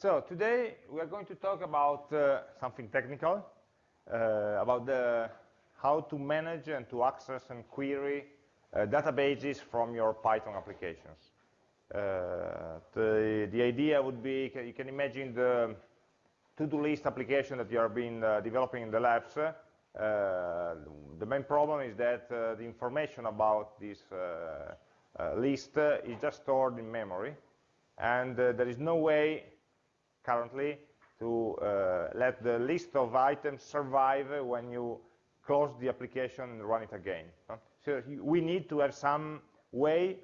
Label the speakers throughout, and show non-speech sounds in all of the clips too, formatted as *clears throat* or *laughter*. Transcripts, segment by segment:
Speaker 1: So today we are going to talk about uh, something technical, uh, about the, how to manage and to access and query uh, databases from your Python applications. Uh, the, the idea would be, you can imagine the to-do list application that you have been uh, developing in the labs. Uh, the main problem is that the information about this list is just stored in memory, and there is no way currently to uh, let the list of items survive when you close the application and run it again. So we need to have some way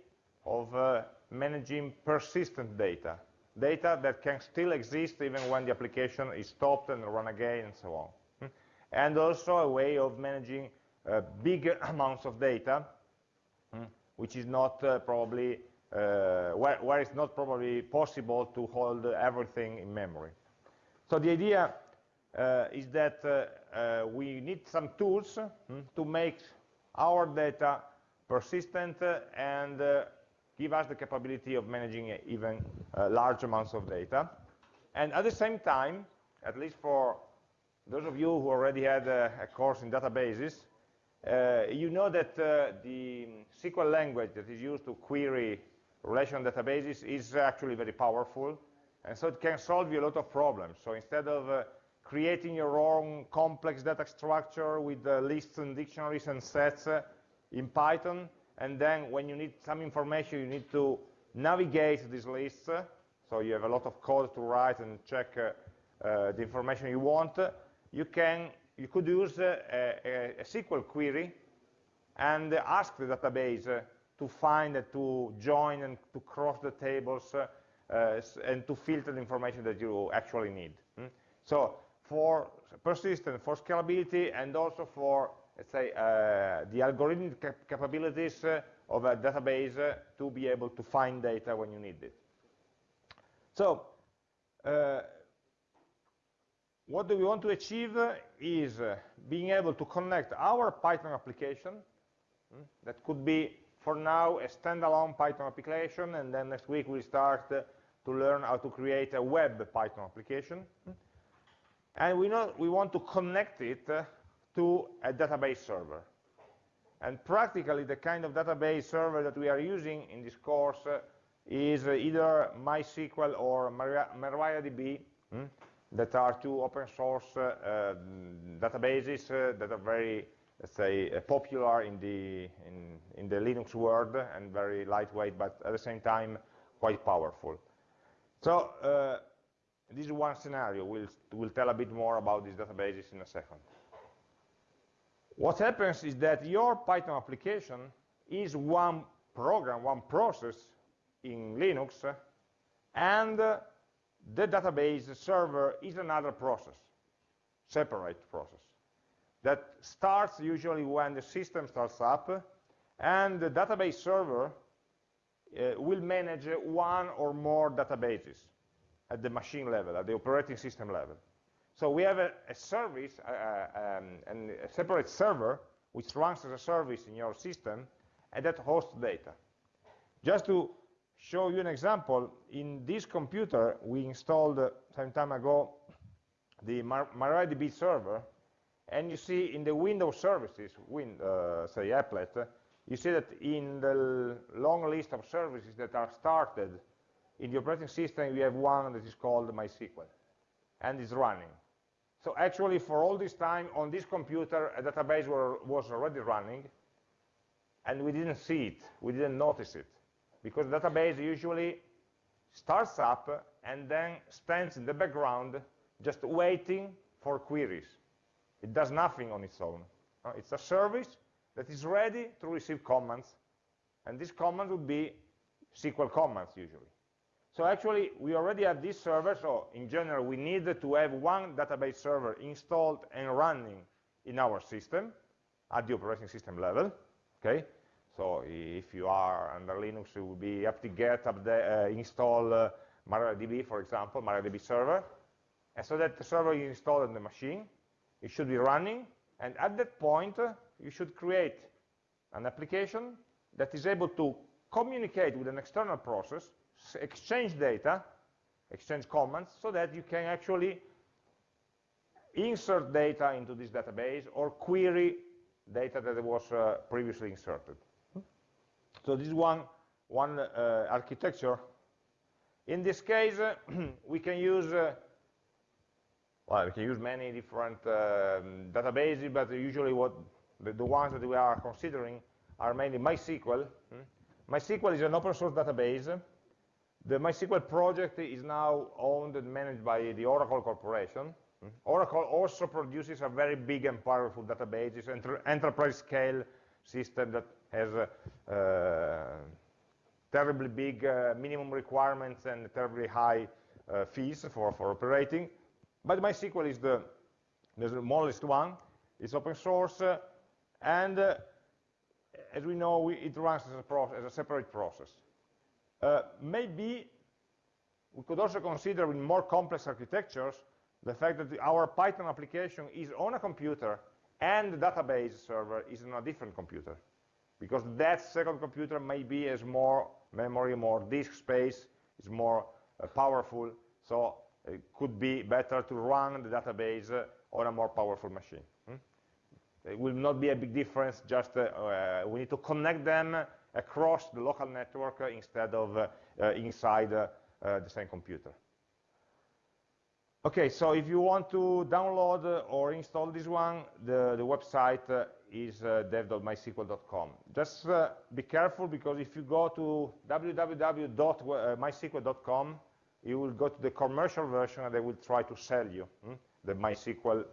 Speaker 1: of uh, managing persistent data, data that can still exist even when the application is stopped and run again and so on. Hmm? And also a way of managing uh, big *laughs* amounts of data, hmm, which is not uh, probably where, where, it's not probably possible to hold everything in memory. So the idea uh, is that uh, we need some tools hmm, to make our data persistent and give us the capability of managing even large amounts of data. And at the same time, at least for those of you who already had a, a course in databases, uh, you know that uh, the SQL language that is used to query relational databases is actually very powerful. And so it can solve you a lot of problems. So instead of uh, creating your own complex data structure with uh, lists and dictionaries and sets uh, in Python, and then when you need some information, you need to navigate these lists, uh, so you have a lot of code to write and check uh, uh, the information you want, you can you could use a, a, a SQL query and ask the database to find and to join and to cross the tables uh, and to filter the information that you actually need. Hmm? So for persistence, for scalability, and also for, let's say, uh, the algorithmic cap capabilities uh, of a database to be able to find data when you need it. So uh, what do we want to achieve is being able to connect our Python application, hmm, that could be for now a standalone Python application, and then next week we'll start uh, to learn how to create a web Python application. And we, know, we want to connect it uh, to a database server. And practically the kind of database server that we are using in this course uh, is uh, either MySQL or MariaDB, hmm, that are two open source uh, uh, databases that are very let's say, uh, popular in the, in, in the Linux world and very lightweight, but at the same time, quite powerful. So uh, this is one scenario. We'll, we'll tell a bit more about these databases in a second. What happens is that your Python application is one program, one process in Linux, and the database server is another process, separate process that starts usually when the system starts up, and the database server uh, will manage one or more databases at the machine level, at the operating system level. So we have a, a service, uh, uh, um, and a separate server, which runs as a service in your system, and that hosts data. Just to show you an example, in this computer, we installed uh, some time ago the MariaDB server, and you see in the Windows services, win, uh, say applet, you see that in the long list of services that are started in the operating system, we have one that is called MySQL, and is running. So actually, for all this time, on this computer, a database were, was already running, and we didn't see it, we didn't notice it, because the database usually starts up and then stands in the background just waiting for queries. It does nothing on its own. Uh, it's a service that is ready to receive commands, and these commands would be SQL commands usually. So actually, we already have this server, so in general, we need to have one database server installed and running in our system at the operating system level, okay? So if you are under Linux, it will be apt-get uh, install uh, MariaDB, for example, MariaDB server. And so that the server is installed on the machine, it should be running, and at that point, uh, you should create an application that is able to communicate with an external process, exchange data, exchange comments, so that you can actually insert data into this database or query data that was uh, previously inserted. So this is one, one uh, architecture. In this case, uh, *clears throat* we can use, uh, well, we can use many different um, databases, but usually what the, the, ones that we are considering are mainly MySQL. Hmm? MySQL is an open source database. The MySQL project is now owned and managed by the Oracle Corporation. Hmm? Oracle also produces a very big and powerful database. An enterprise scale system that has uh, terribly big uh, minimum requirements and terribly high uh, fees for, for operating. But MySQL is the, the smallest one. It's open source, and as we know, we, it runs as a, as a, separate process. Uh, maybe we could also consider in more complex architectures the fact that the, our Python application is on a computer and the database server is on a different computer because that second computer maybe has more memory, more disk space, is more uh, powerful, so it could be better to run the database uh, on a more powerful machine. Hmm? It will not be a big difference, just uh, uh we need to connect them across the local network instead of uh, uh, inside the same computer. Okay, so if you want to download or install this one, the, the website uh, is uh, dev.mysql.com. Just uh, be careful because if you go to www.mysql.com, you will go to the commercial version and they will try to sell you hmm, the MySQL,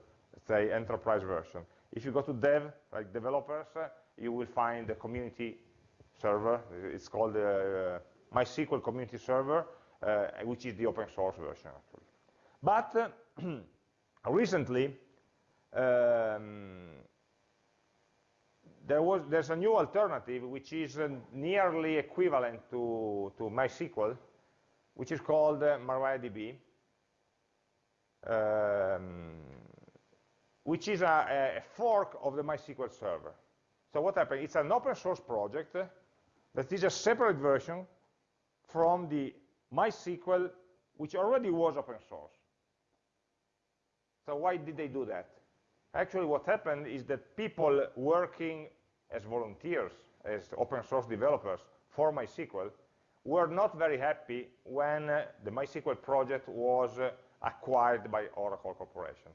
Speaker 1: say, enterprise version. If you go to dev, like developers, uh, you will find the community server. It's called the uh, MySQL community server, uh, which is the open source version, actually. But uh, *clears throat* recently, um, there was there's a new alternative which is uh, nearly equivalent to, to MySQL, which is called uh, MariaDB, um, which is a, a, fork of the MySQL server. So what happened? It's an open source project that is a separate version from the MySQL, which already was open source. So why did they do that? Actually, what happened is that people working as volunteers, as open source developers for MySQL, were not very happy when uh, the MySQL project was uh, acquired by Oracle Corporation.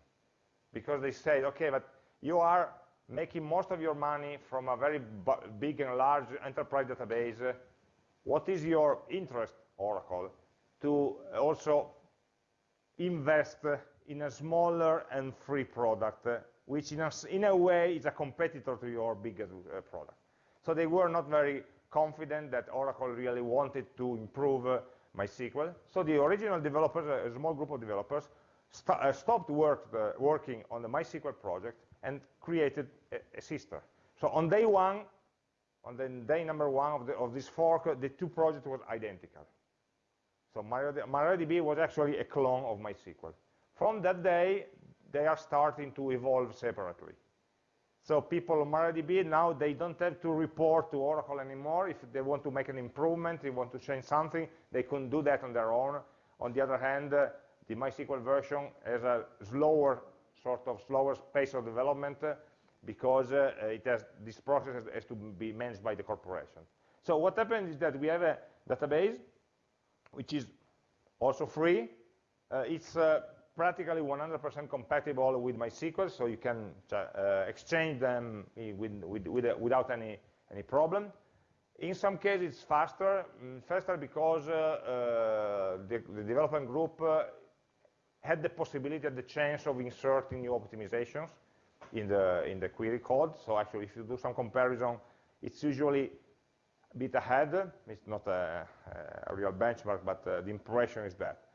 Speaker 1: Because they said, okay, but you are making most of your money from a very big and large enterprise database. What is your interest, Oracle, to also invest in a smaller and free product, uh, which in a, in a, way is a competitor to your biggest uh, product. So they were not very confident that Oracle really wanted to improve uh, MySQL. So the original developers, a small group of developers, st uh, stopped work, uh, working on the MySQL project and created a, a, sister. So on day one, on the day number one of, the, of this fork, uh, the two projects were identical. So MariaDB was actually a clone of MySQL. From that day, they are starting to evolve separately. So people on MariaDB, now they don't have to report to Oracle anymore. If they want to make an improvement, they want to change something, they can do that on their own. On the other hand, uh, the MySQL version has a slower, sort of slower pace of development uh, because uh, it has, this process has, has, to be managed by the corporation. So what happens is that we have a database, which is also free. Uh, it's uh, practically 100% compatible with MySQL, so you can uh, exchange them with, with, with, without any, any problem. In some cases, it's faster, mm, faster because uh, uh, the, the, development group uh, had the possibility and the chance of inserting new optimizations in the, in the query code. So actually, if you do some comparison, it's usually a bit ahead. It's not a, a real benchmark, but uh, the impression is that.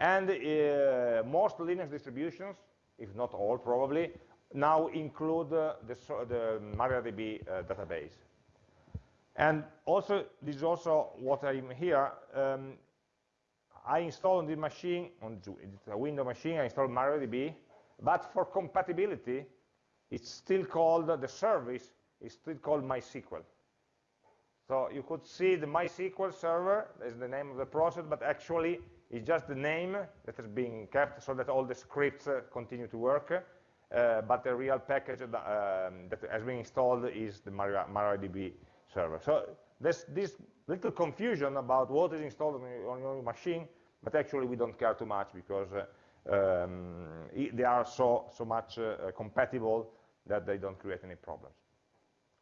Speaker 1: And uh, most Linux distributions, if not all probably, now include uh, the, the, MariaDB uh, database. And also, this is also what I'm here. Um, I installed on this machine, on a Windows machine, I installed MariaDB, but for compatibility, it's still called, the service is still called MySQL. So you could see the MySQL server is the name of the process, but actually It's just the name that is being kept so that all the scripts uh, continue to work, uh, but the real package um, that has been installed is the MariaDB server. So there's this little confusion about what is installed on your machine, but actually we don't care too much because uh, um, they are so, so much uh, compatible that they don't create any problems.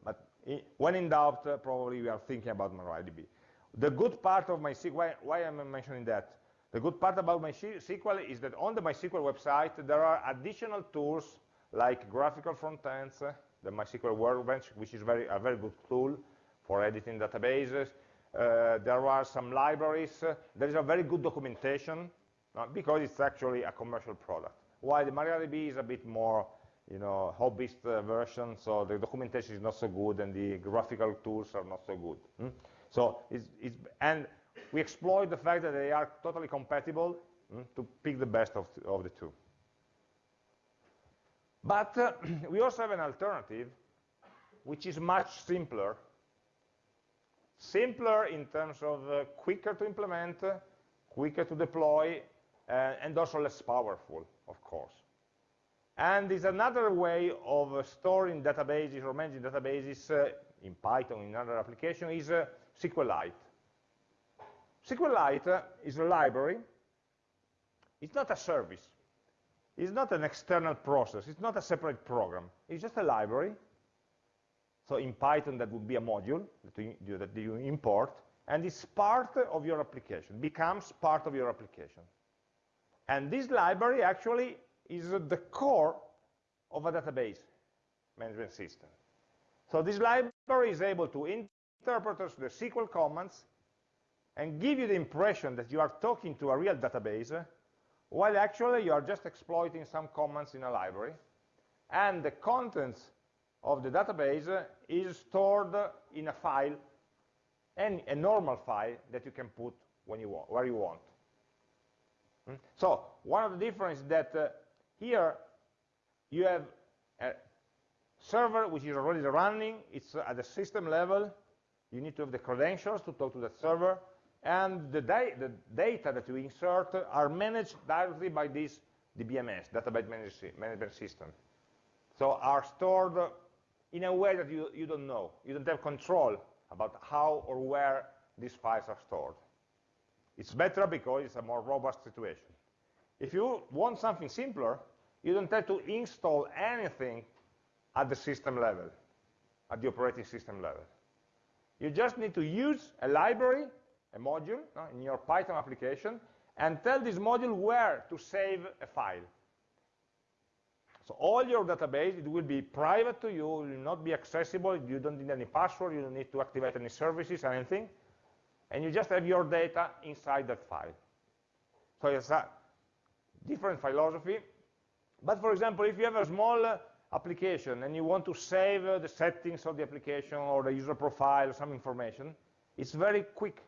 Speaker 1: But when in doubt, uh, probably we are thinking about MariaDB. The good part of MySQL, why, why am I mentioning that? The good part about MySQL is that on the MySQL website, there are additional tools like graphical front ends, the MySQL Workbench, which is very, a very good tool for editing databases. Uh, there are some libraries. There is a very good documentation uh, because it's actually a commercial product. While the MariaDB is a bit more you know, hobbyist uh, version, so the documentation is not so good and the graphical tools are not so good. Hmm? So, it's, it's, and we exploit the fact that they are totally compatible hmm, to pick the best of, of the two. But uh, *clears throat* we also have an alternative, which is much simpler. Simpler in terms of uh, quicker to implement, quicker to deploy, uh, and also less powerful, of course. And is another way of storing databases or managing databases uh, in Python, in other applications, is uh, SQLite. SQLite is a library. It's not a service. It's not an external process. It's not a separate program. It's just a library. So in Python, that would be a module that you, that you import, and it's part of your application, becomes part of your application. And this library actually is the core of a database management system. So this library is able to interpret the SQL commands and give you the impression that you are talking to a real database, while actually you are just exploiting some commands in a library, and the contents of the database is stored in a file, and a normal file that you can put when you want, where you want. Hmm? So one of the differences that uh, here, you have a server which is already running. It's at the system level. You need to have the credentials to talk to that server. And the, da the data that you insert are managed directly by this DBMS, Database Management System. So are stored in a way that you, you don't know. You don't have control about how or where these files are stored. It's better because it's a more robust situation. If you want something simpler, you don't have to install anything at the system level, at the operating system level. You just need to use a library, a module, no, in your Python application, and tell this module where to save a file. So all your database, it will be private to you, will not be accessible, you don't need any password, you don't need to activate any services, or anything, and you just have your data inside that file. So it's a different philosophy. But for example, if you have a small uh, application and you want to save uh, the settings of the application or the user profile or some information, it's very quick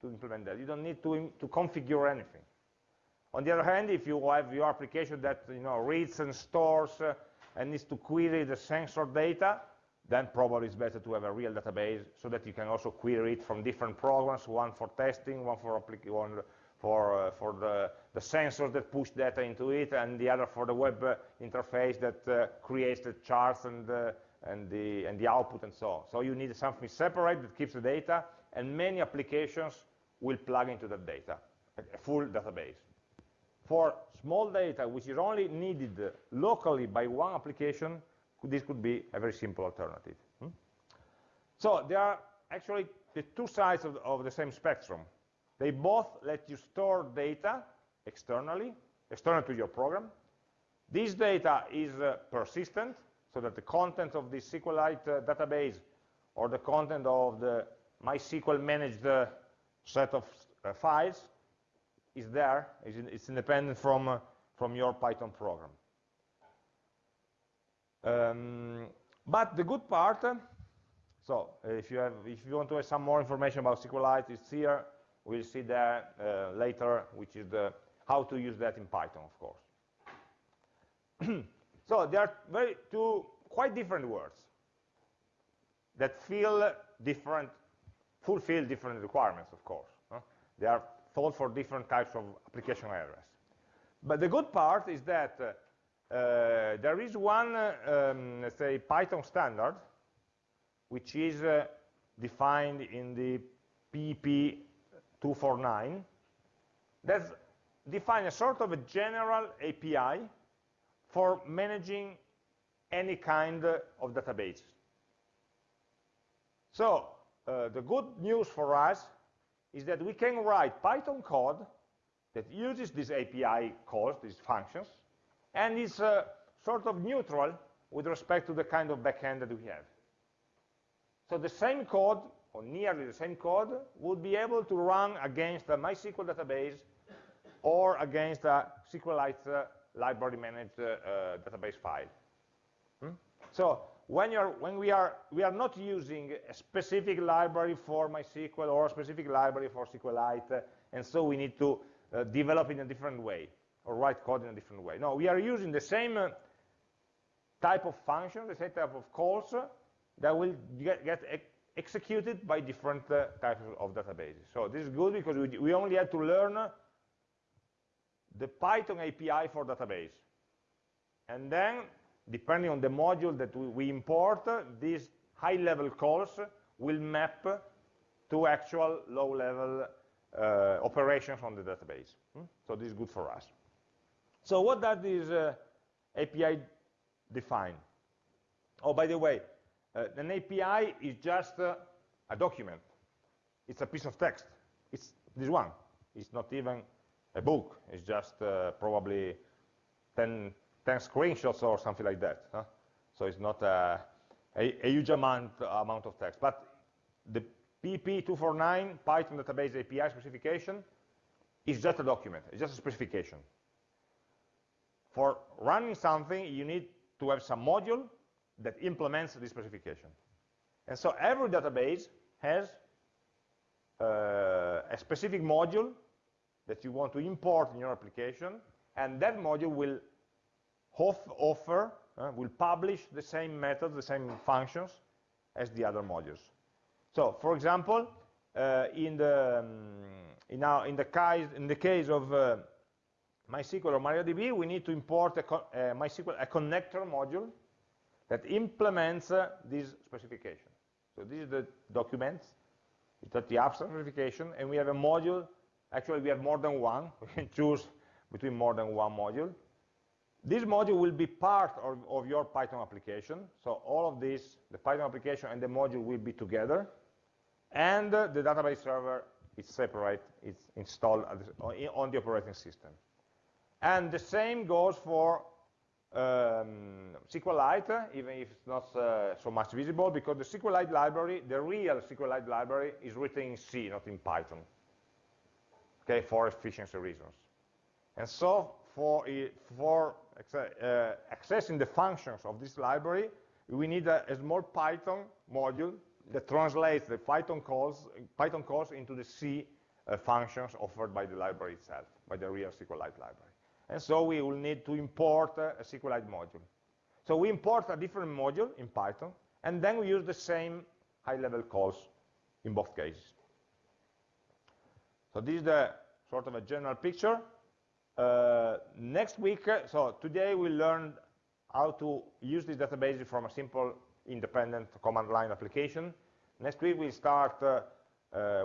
Speaker 1: to implement that. You don't need to, to configure anything. On the other hand, if you have your application that you know, reads and stores uh, and needs to query the sensor data, then probably it's better to have a real database so that you can also query it from different programs, one for testing, one for, one for, uh, for the, the sensors that push data into it, and the other for the web uh, interface that uh, creates the charts and, uh, and, the, and the output and so on. So you need something separate that keeps the data, and many applications will plug into that data, a full database. For small data, which is only needed locally by one application, this could be a very simple alternative. Hmm? So there are actually the two sides of, of the same spectrum. They both let you store data externally, external to your program. This data is uh, persistent, so that the content of the SQLite uh, database or the content of the MySQL managed uh, set of uh, files is there, it's independent from, uh, from your Python program. Um, but the good part, uh, so if you, have, if you want to have some more information about SQLite, it's here. We'll see that uh, later, which is the, how to use that in Python, of course. *clears throat* so there are very two quite different words that feel different, fulfill different requirements, of course. Huh? They are thought for different types of application areas. But the good part is that uh, uh, there is one, um, let's say, Python standard, which is uh, defined in the PEP 249, that defines a sort of a general API for managing any kind of database. So uh, the good news for us is that we can write Python code that uses this API calls, these functions, and is uh, sort of neutral with respect to the kind of backend that we have. So the same code, or nearly the same code, would be able to run against a MySQL database or against a SQLite uh, library managed uh, uh, database file. Hmm? So when, when, we, are, we are not using a specific library for MySQL or a specific library for SQLite, and so we need to uh, develop in a different way or write code in a different way. No, we are using the same uh, type of function, the same type of calls uh, that will get, get ex executed by different uh, types of databases. So this is good because we, we only had to learn the Python API for database. And then, depending on the module that we, import, these high-level calls will map to actual low-level uh, operations on the database. Hmm? So this is good for us. So what does this uh, API define? Oh, by the way, uh, an API is just uh, a document. It's a piece of text. It's this one. It's not even a book. It's just uh, probably 10, 10, screenshots or something like that. Huh? So it's not a, a, a, huge amount, amount of text. But the PEP 249 Python database API specification is just a document. It's just a specification. For running something, you need to have some module that implements this specification. And so every database has uh, a specific module that you want to import in your application, and that module will offer, uh, will publish the same methods, the same functions as the other modules. So, for example, uh, in, the, um, in, our, in, the case, in the case of uh, MySQL or MariaDB, we need to import a, MySQL, a connector module that implements uh, this specification. So this is the document, it's the abstract specification, and we have a module Actually, we have more than one. *laughs* We can choose between more than one module. This module will be part of, of, your Python application. So all of this, the Python application and the module will be together. And uh, the database server is separate, it's installed on the operating system. And the same goes for um, SQLite, even if it's not uh, so much visible, because the SQLite library, the real SQLite library, is written in C, not in Python okay, for efficiency reasons. And so for, for uh, accessing the functions of this library, we need a, a, small Python module that translates the Python calls, Python calls into the C uh, functions offered by the library itself, by the real SQLite library. And so we will need to import a SQLite module. So we import a different module in Python, and then we use the same high-level calls in both cases. So this is the sort of a general picture. Uh, next week, uh, so today we learned how to use this database from a simple independent command line application. Next week we start uh,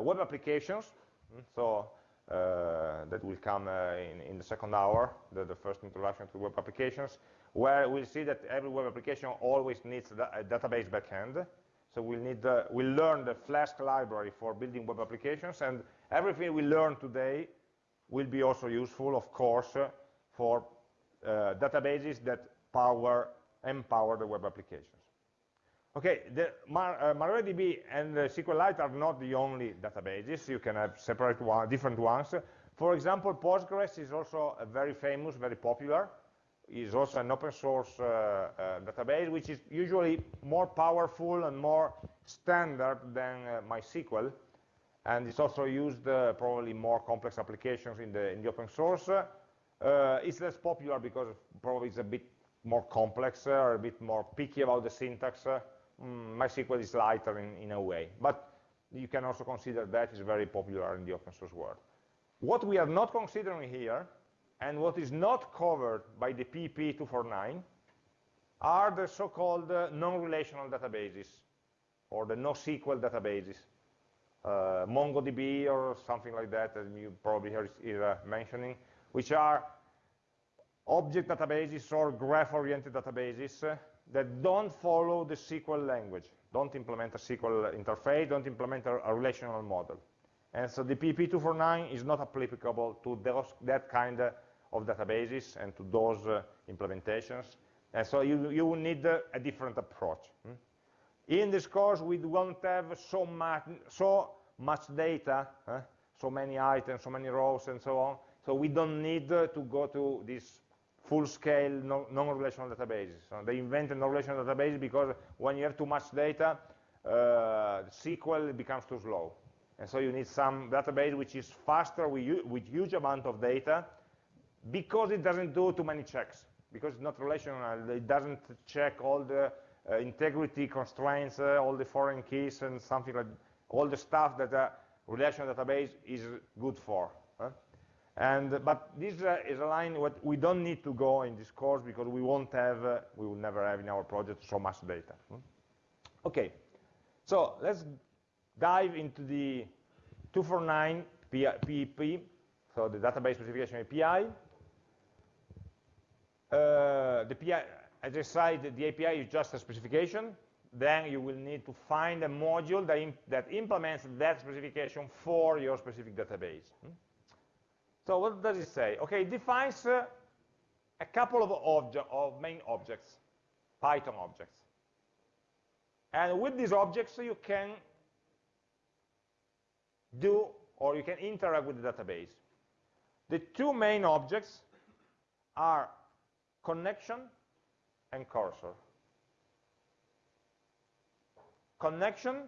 Speaker 1: web applications. Hmm, so uh, that will come uh, in, in, the second hour, the, the, first introduction to web applications, where we'll see that every web application always needs a database backend. So we'll, need, we'll learn the Flask library for building web applications, and everything we learned today will be also useful, of course, uh, for uh, databases that power, empower the web applications. Okay, the Mar uh, MariaDB and SQLite are not the only databases. You can have separate one, different ones. For example, Postgres is also a very famous, very popular. Is also an open source uh, uh, database, which is usually more powerful and more standard than uh, MySQL and it's also used uh, probably more complex applications in the, in the open source. Uh, it's less popular because probably it's a bit more complex uh, or a bit more picky about the syntax. Uh, mm, MySQL is lighter in, in a way, but you can also consider that is very popular in the open source world. what we are not considering here, and what is not covered by the PEP 249, are the so-called uh, non-relational databases, or the NoSQL databases, MongoDB or something like that, as you probably heard mentioning, which are object databases or graph-oriented databases uh, that don't follow the SQL language, don't implement a SQL interface, don't implement a, a relational model. And so the PEP 249 is not applicable to those, that kind of databases and to those uh, implementations. And so you, you will need uh, a different approach. Hmm? In this course, we won't have so much, so much data, so many items, so many rows, and so on. So we don't need uh, to go to this full-scale non-relational databases. So they invented non-relational databases because when you have too much data, uh, SQL becomes too slow. And so you need some database which is faster with, with huge amount of data because it doesn't do too many checks, because it's not relational, it doesn't check all the integrity constraints, uh, all the foreign keys and something like all the stuff that a relational database is good for. And, but this uh, is a line what we don't need to go in this course because we won't have, uh, we will never have in our project so much data. Hmm? Okay, so let's dive into the 249 PEP, so the database specification API. Uh, the PI, as I said, the API is just a specification. Then you will need to find a module that, imp that implements that specification for your specific database. Hmm? So what does it say? Okay, it defines uh, a couple of, of main objects, Python objects. And with these objects, you can do or you can interact with the database. The two main objects are connection and cursor. Connection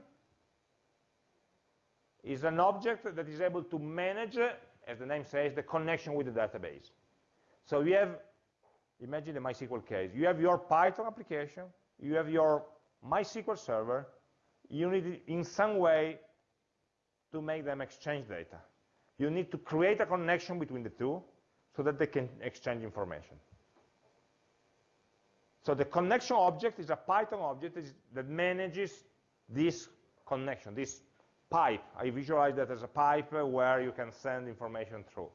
Speaker 1: is an object that is able to manage, as the name says, the connection with the database. So you have, imagine the MySQL case, you have your Python application, you have your MySQL server, you need in some way to make them exchange data. You need to create a connection between the two so that they can exchange information. So the connection object is a Python object that manages this connection, this pipe. I visualize that as a pipe where you can send information through.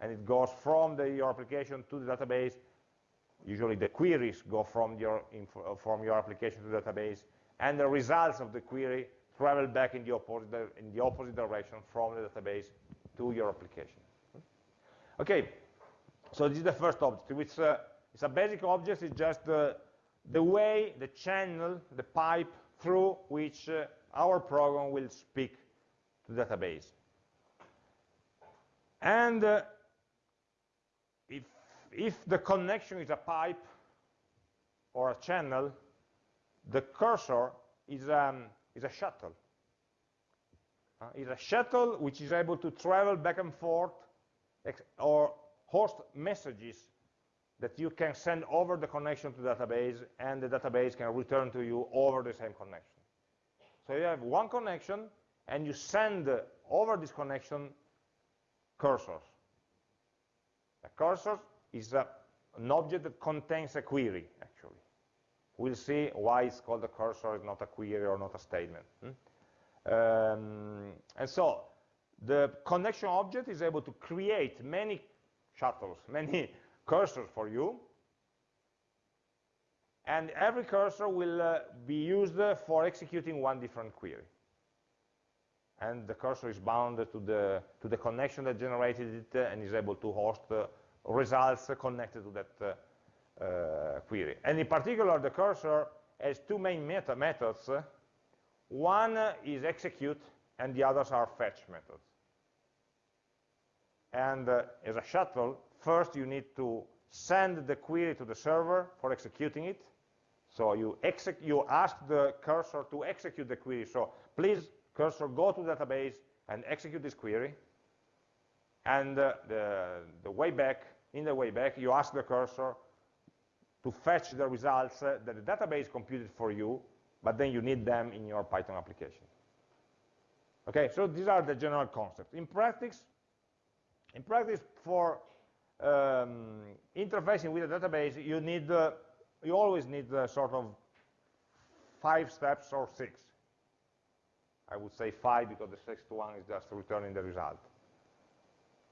Speaker 1: And it goes from the, your application to the database. Usually the queries go from your, from your application to the database. And the results of the query travel back in the opposite, in the opposite direction from the database to your application. Okay, so this is the first object, which uh, a basic object, it's just the, the way, the channel, the pipe through which uh, our program will speak to the database. And uh, if, if the connection is a pipe or a channel, the cursor is um, is a shuttle. Uh, is a shuttle which is able to travel back and forth or host messages that you can send over the connection to the database and the database can return to you over the same connection. So you have one connection and you send over this connection cursors. A cursor is a, an object that contains a query, actually. We'll see why it's called a cursor, it's not a query or not a statement. Hmm? Um, and so the connection object is able to create many shuttles, *laughs* many cursors for you. And every cursor will uh, be used for executing one different query. And the cursor is bound to the, to the connection that generated it uh, and is able to host results connected to that uh, uh, query. And in particular, the cursor has two main meta methods. One is execute, and the others are fetch methods. And uh, as a shuttle, first you need to send the query to the server for executing it. So you, you ask the cursor to execute the query. So please, cursor, go to the database and execute this query. And uh, the, the way back, in the way back, you ask the cursor to fetch the results uh, that the database computed for you, but then you need them in your Python application. Okay, so these are the general concepts. In practice, In practice, for um, interfacing with a database, you need, uh, you always need uh, sort of five steps or six. I would say five because the sixth one is just returning the result.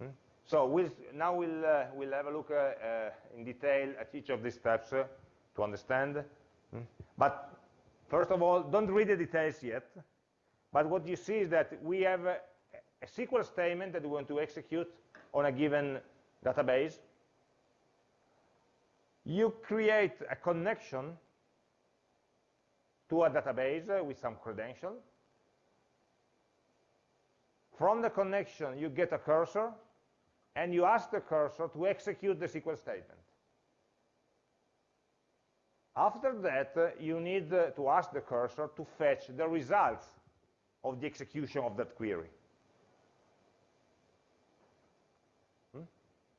Speaker 1: Hmm? So we'll, now we'll, uh, we'll have a look uh, uh, in detail at each of these steps uh, to understand. Hmm? But first of all, don't read the details yet. But what you see is that we have a, a SQL statement that we want to execute on a given database. You create a connection to a database with some credential. From the connection, you get a cursor, and you ask the cursor to execute the SQL statement. After that, you need to ask the cursor to fetch the results of the execution of that query.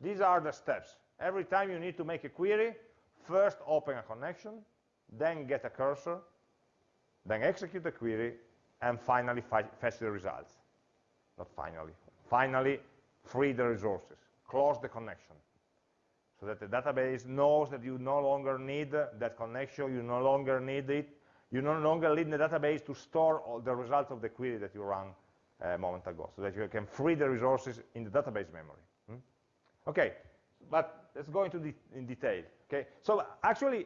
Speaker 1: These are the steps. Every time you need to make a query, first open a connection, then get a cursor, then execute the query, and finally fetch the results. Not finally. Finally, free the resources, close the connection, so that the database knows that you no longer need that connection, you no longer need it, you no longer need the database to store all the results of the query that you ran uh, a moment ago, so that you can free the resources in the database memory. Okay, but let's go into de in detail. Okay, so actually,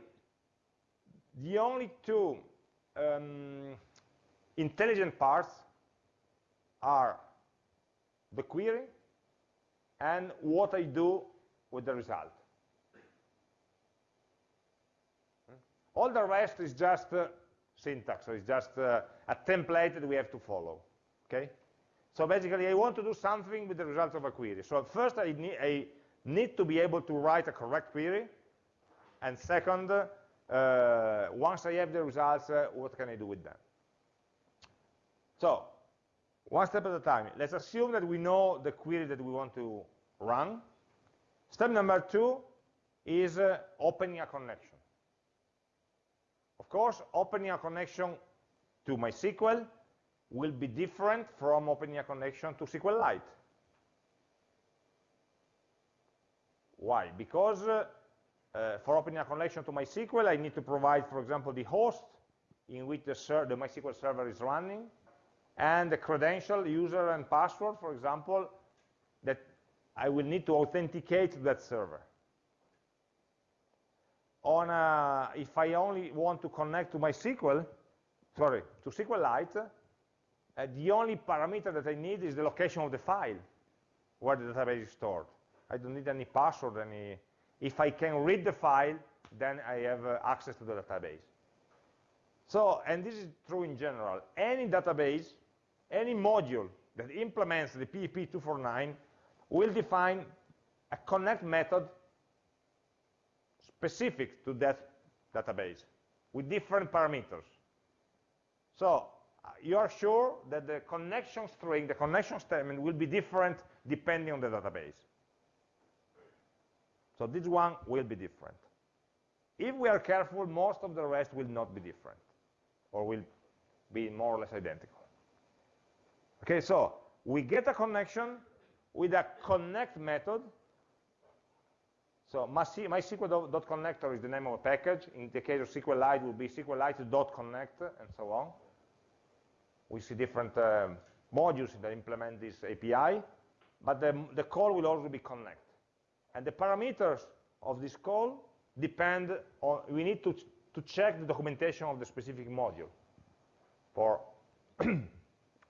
Speaker 1: the only two um, intelligent parts are the query and what I do with the result. All the rest is just uh, syntax, so it's just uh, a template that we have to follow. Okay? So basically, I want to do something with the results of a query. So first, I need, I need to be able to write a correct query. And second, uh, once I have the results, uh, what can I do with them? So, one step at a time. Let's assume that we know the query that we want to run. Step number two is uh, opening a connection. Of course, opening a connection to MySQL will be different from opening a connection to SQLite. Why? Because uh, uh, for opening a connection to MySQL, I need to provide, for example, the host in which the, the MySQL server is running, and the credential, user and password, for example, that I will need to authenticate that server. On a, if I only want to connect to MySQL, sorry, to SQLite, uh, the only parameter that I need is the location of the file where the database is stored. I don't need any password, any. If I can read the file, then I have uh, access to the database. So, and this is true in general. Any database any module that implements the PEP 249 will define a connect method specific to that database with different parameters. So you are sure that the connection string, the connection statement will be different depending on the database. So this one will be different. If we are careful, most of the rest will not be different, or will be more or less identical. Okay, so we get a connection with a connect method. So MySQL.connector is the name of a package. In the case of SQLite, it will be SQLite.connect and so on. We see different um, modules that implement this API, but the, the call will also be connect. And the parameters of this call depend on, we need to, to check the documentation of the specific module for *clears throat*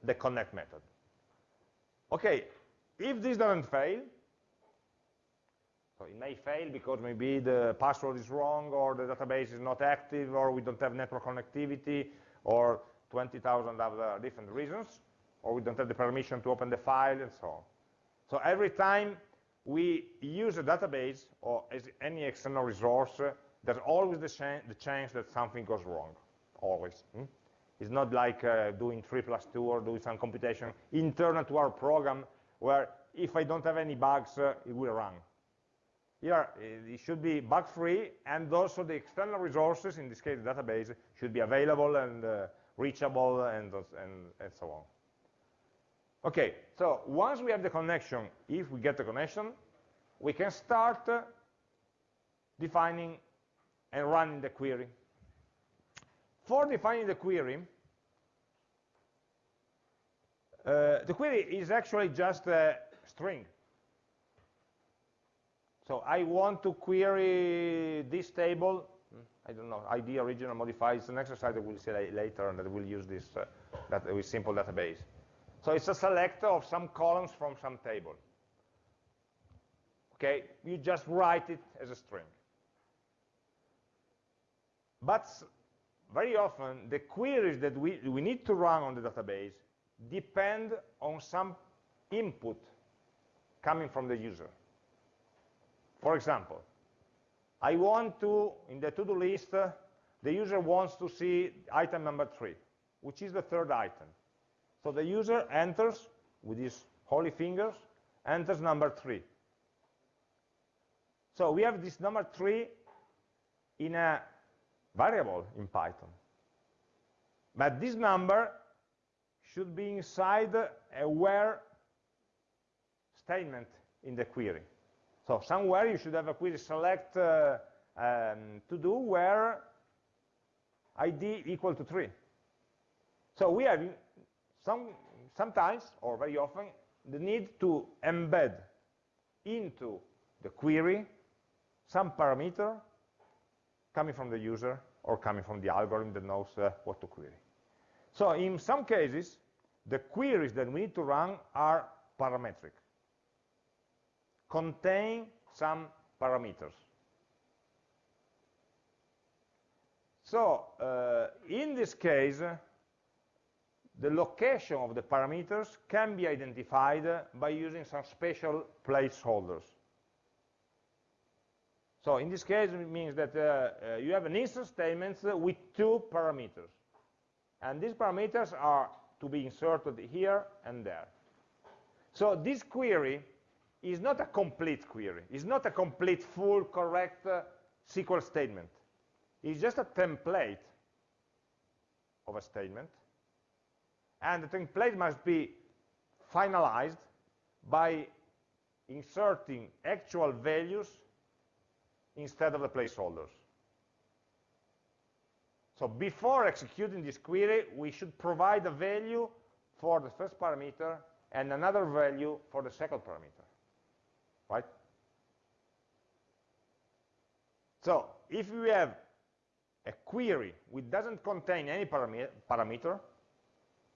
Speaker 1: the connect method. Okay, if this doesn't fail, so it may fail because maybe the password is wrong or the database is not active or we don't have network connectivity or 20,000 other different reasons or we don't have the permission to open the file and so on. So every time we use a database or any external resource, there's always the, the chance that something goes wrong, always. Hmm? It's not like uh, doing 3 plus 2 or doing some computation internal to our program where if I don't have any bugs, uh, it will run. Here, it should be bug-free, and also the external resources, in this case the database, should be available and uh, reachable and, and, and so on. Okay, so once we have the connection, if we get the connection, we can start defining and running the query. For defining the query, uh, the query is actually just a string. So I want to query this table, I don't know, ID original modified, it's an exercise that we'll see later and that we'll use this uh, that with simple database. So it's a selector of some columns from some table. Okay, you just write it as a string. But very often, the queries that we, we need to run on the database depend on some input coming from the user. For example, I want to, in the to-do list, uh, the user wants to see item number three, which is the third item. So the user enters, with his holy fingers, enters number three. So we have this number three in a variable in Python. But this number should be inside a where statement in the query. So somewhere you should have a query select uh, um, to do where id equal to 3. So we have some, sometimes, or very often, the need to embed into the query some parameter coming from the user or coming from the algorithm that knows uh, what to query. So in some cases, the queries that we need to run are parametric, contain some parameters. So uh, in this case, the location of the parameters can be identified by using some special placeholders. So in this case, it means that uh, uh, you have an instance statement with two parameters. And these parameters are to be inserted here and there. So this query is not a complete query. It's not a complete, full, correct uh, SQL statement. It's just a template of a statement. And the template must be finalized by inserting actual values instead of the placeholders. So before executing this query, we should provide a value for the first parameter and another value for the second parameter, right? So if we have a query which doesn't contain any parameter,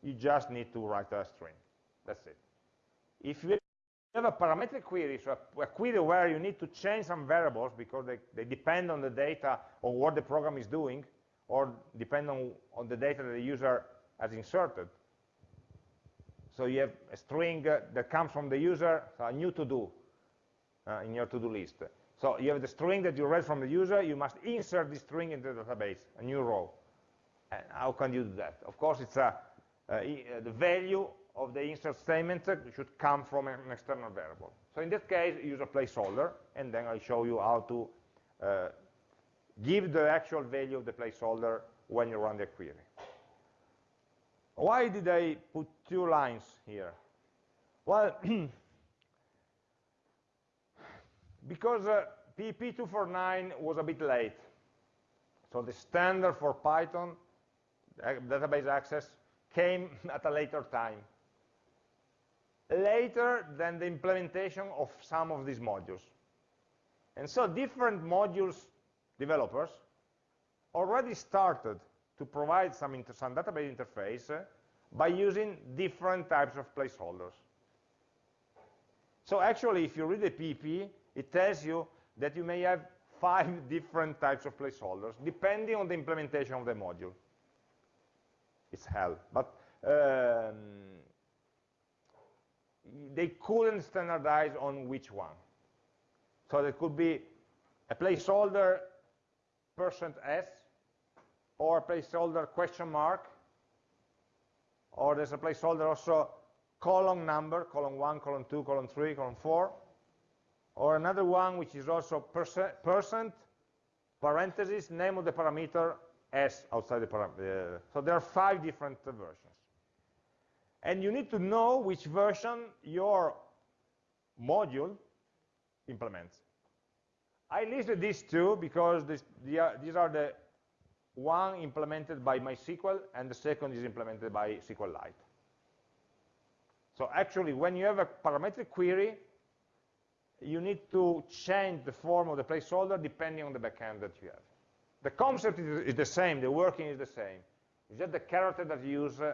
Speaker 1: you just need to write a string. That's it. If you have a parametric query, so a, a, query where you need to change some variables because they, they depend on the data or what the program is doing, or depend on, on the data that the user has inserted. So you have a string uh, that comes from the user, so a new to-do uh, in your to-do list. So you have the string that you read from the user, you must insert this string into the database, a new row. And how can you do that? Of course, it's a, uh, the value of the insert statement should come from an external variable. So in that case, use a placeholder, and then I'll show you how to uh, give the actual value of the placeholder when you run the query. Why did I put two lines here? Well, *clears throat* because uh, PEP 249 was a bit late. So the standard for Python database access came *laughs* at a later time. Later than the implementation of some of these modules. And so different modules developers already started to provide some, some database interface uh, by using different types of placeholders. So actually, if you read the PEP, it tells you that you may have five *laughs* different types of placeholders, depending on the implementation of the module. It's hell. But um, they couldn't standardize on which one. So there could be a placeholder percent %s or a placeholder question mark or there's a placeholder also column number, column 1, column 2, column 3, column 4 or another one which is also percent, percent parenthesis, name of the parameter s outside the parameter. Uh, so there are five different uh, versions. and you need to know which version your module implements. I listed these two because this, these are the one implemented by MySQL and the second is implemented by SQLite. So actually, when you have a parametric query, you need to change the form of the placeholder depending on the backend that you have. The concept is, the same, the working is the same. It's just the character that you use uh,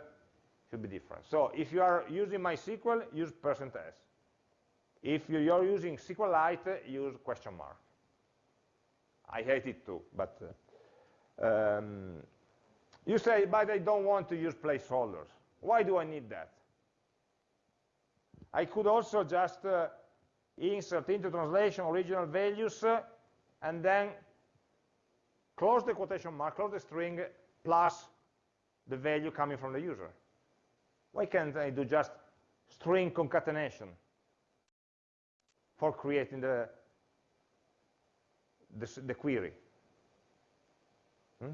Speaker 1: should be different. So if you are using MySQL, use percent %s. If you're using SQLite, use question mark. I hate it too, but uh, um, you say, but I don't want to use placeholders. Why do I need that? I could also just uh, insert into translation original values and then close the quotation mark, close the string, plus the value coming from the user. Why can't I do just string concatenation for creating the, the, the query? Hmm?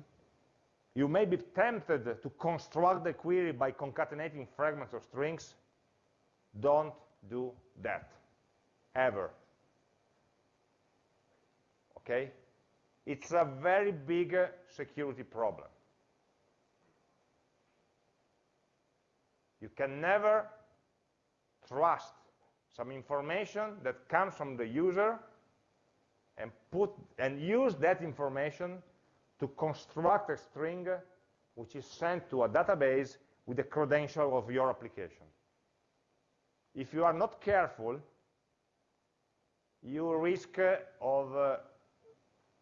Speaker 1: You may be tempted to construct the query by concatenating fragments of strings. Don't do that, ever. Okay? It's a very big uh, security problem. You can never trust some information that comes from the user and put and use that information to construct a string which is sent to a database with the credential of your application. If you are not careful, you risk of uh,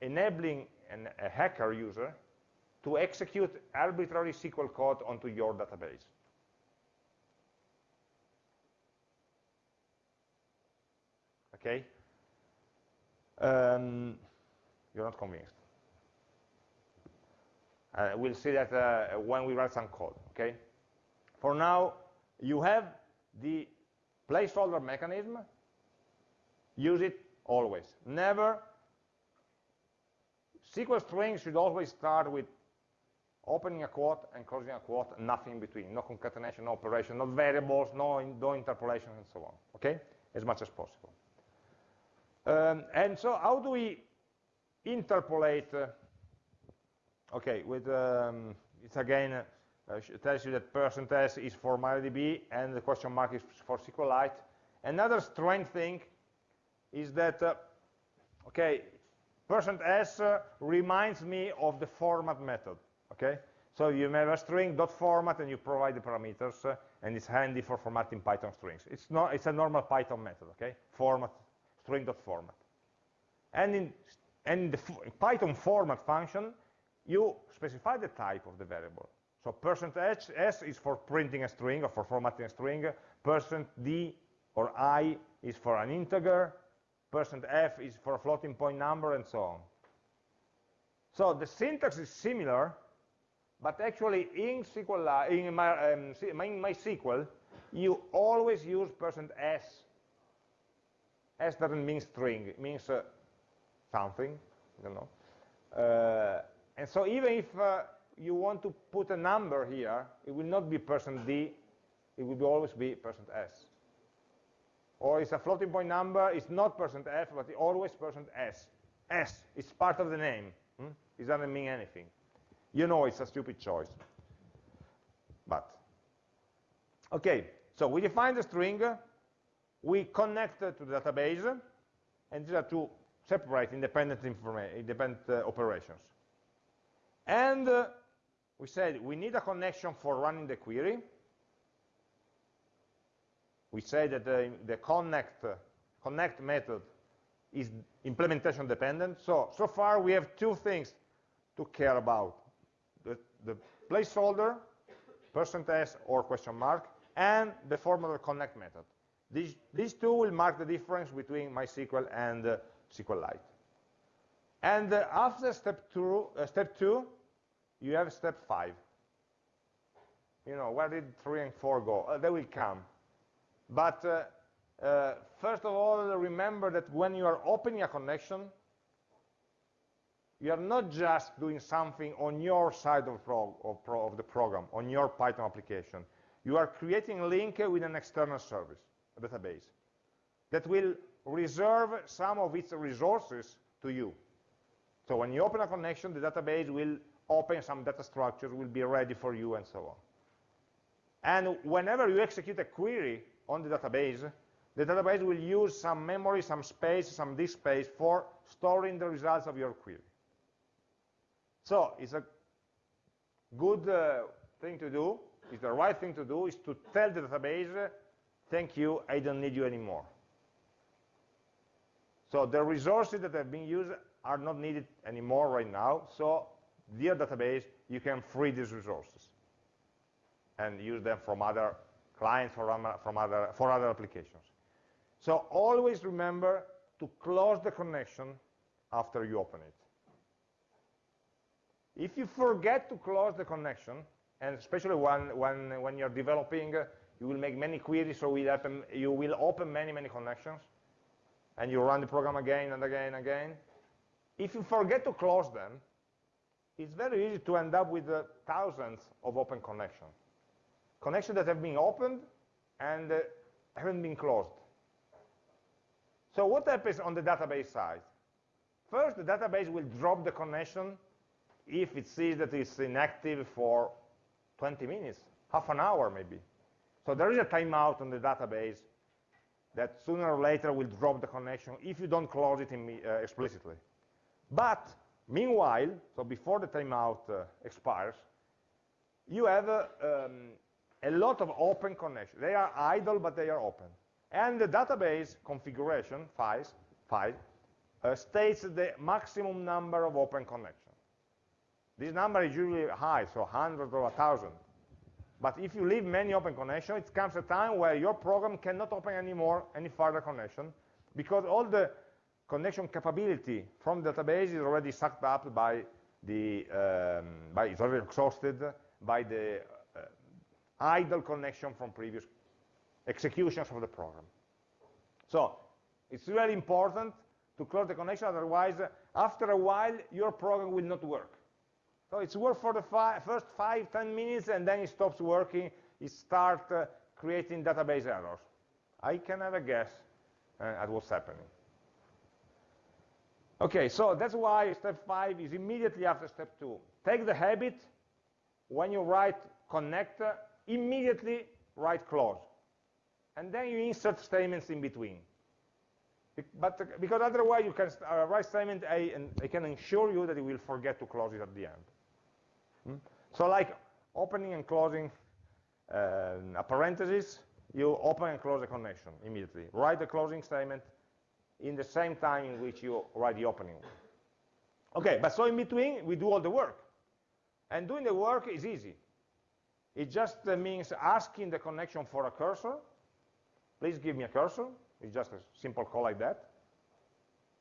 Speaker 1: enabling an, a hacker user to execute arbitrary SQL code onto your database. Okay? Um, you're not convinced. Uh, we'll see that uh, when we write some code, okay? For now, you have the placeholder mechanism. Use it always. Never SQL string should always start with opening a quote and closing a quote, nothing in between, no concatenation, no operation, no variables, no, no interpolation, and so on, okay? As much as possible. Um, and so how do we interpolate, uh, okay, with, um, it's again, uh, tells you that percent %s is for MariaDB and the question mark is for SQLite. Another strange thing is that, uh, okay, Percent %s uh, reminds me of the format method, okay? So you have a string dot format and you provide the parameters uh, and it's handy for formatting Python strings. It's not it's a normal Python method, okay? Format string dot format. And in and the Python format function, you specify the type of the variable. So percent %s is for printing a string or for formatting a string, percent %d or i is for an integer, percent %f is for a floating point number, and so on. So the syntax is similar, but actually in SQL, in, my, um, MySQL, you always use percent %s. S doesn't mean string, it means uh, something, you know. Uh, and so even if uh, you want to put a number here, it will not be percent %d, it will always be percent %s or it's a floating point number, it's not percent %f, but always percent %s. S is part of the name. Hmm? It doesn't mean anything. You know it's a stupid choice. But, okay, so we define the string, we connect to the database, and these are two separate independent, independent uh, operations. And uh, we said we need a connection for running the query, we say that the, the connect, connect method is implementation dependent. So, so far we have two things to care about. The, the placeholder, percent %s or question mark, and the formal connect method. These, these two will mark the difference between MySQL and uh, SQLite. And uh, after step two, uh, step two, you have step five. You know, where did three and four go? Uh, they will come. But uh, uh, first of all, remember that when you are opening a connection, you are not just doing something on your side of, of, of, the program, on your Python application. you are creating a link with an external service, a database, that will reserve some of its resources to you. So when you open a connection, the database will open some data structures, will be ready for you, and so on. And whenever you execute a query on the database, the database will use some memory, some space, some disk space for storing the results of your query. So it's a good uh, thing to do, it's the right thing to do, is to tell the database, thank you, I don't need you anymore. So the resources that have been used are not needed anymore right now, so dear database, you can free these resources and use them from other clients, from, from other, for other applications. So always remember to close the connection after you open it. If you forget to close the connection, and especially when, when, when you're developing, you will make many queries, so open, you will open many, many connections, and you run the program again and again and again. If you forget to close them, it's very easy to end up with uh, thousands of open connections. Connections that have been opened and uh, haven't been closed. So what happens on the database side? First, the database will drop the connection if it sees that it's inactive for 20 minutes, half an hour maybe. So there is a timeout on the database that sooner or later will drop the connection if you don't close it uh, explicitly. But meanwhile, so before the timeout uh, expires, you have uh, um, a lot of open connections. They are idle, but they are open. And the database configuration files, file uh, states the maximum number of open connections. This number is usually high, so 100 or 1,000. But if you leave many open connections, it comes a time where your program cannot open anymore any further connection because all the connection capability from the database is already sucked up by the, um, by, it's already exhausted by the idle connection from previous executions of the program. So it's really important to close the connection, otherwise, after a while, your program will not work. So it's work for the fi first five, ten minutes, and then it stops working. It starts uh, creating database errors. I can have a guess uh, at what's happening. Okay, so that's why step five is immediately after step two. Take the habit, when you write connect, uh, immediately write close and then you insert statements in between. But uh, because otherwise you can uh, write statement A and I can ensure you that you will forget to close it at the end. Hmm? So like opening and closing uh, a parenthesis, you open and close a connection immediately. Write the closing statement in the same time in which you write the opening one. Okay, but so in between, we do all the work. And doing the work is easy. It just uh, means asking the connection for a cursor, please give me a cursor, it's just a simple call like that,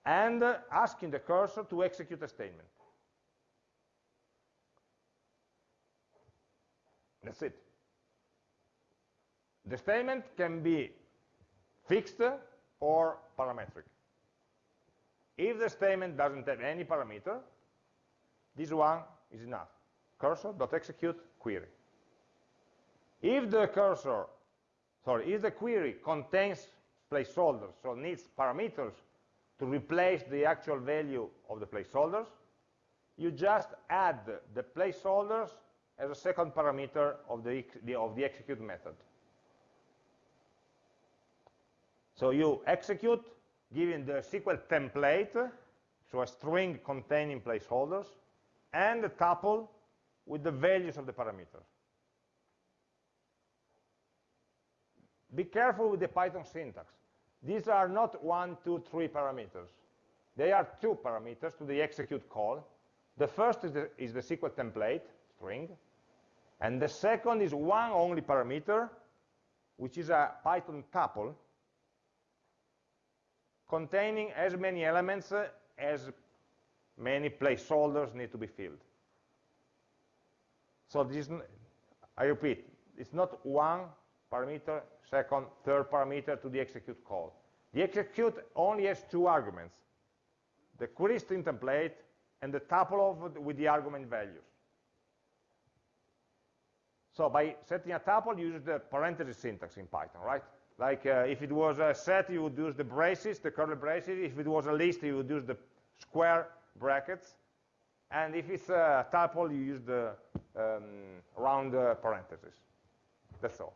Speaker 1: and uh, asking the cursor to execute a statement. That's it. The statement can be fixed or parametric. If the statement doesn't have any parameter, this one is enough. Cursor.execute query. If the cursor sorry, if the query contains placeholders, so needs parameters to replace the actual value of the placeholders, you just add the placeholders as a second parameter of the, of the execute method. So you execute giving the SQL template, so a string containing placeholders, and a tuple with the values of the parameters. Be careful with the Python syntax. These are not one, two, three parameters. They are two parameters to the execute call. The first is the, is the SQL template, string, and the second is one only parameter, which is a Python tuple, containing as many elements uh, as many placeholders need to be filled. So this, I repeat, it's not one parameter, second, third parameter to the execute call. The execute only has two arguments, the query string template and the tuple of with the argument values. So by setting a tuple, you use the parenthesis syntax in Python, right? Like uh, if it was a set, you would use the braces, the curly braces. If it was a list, you would use the square brackets. And if it's a tuple, you use the um, round uh, parentheses. That's all.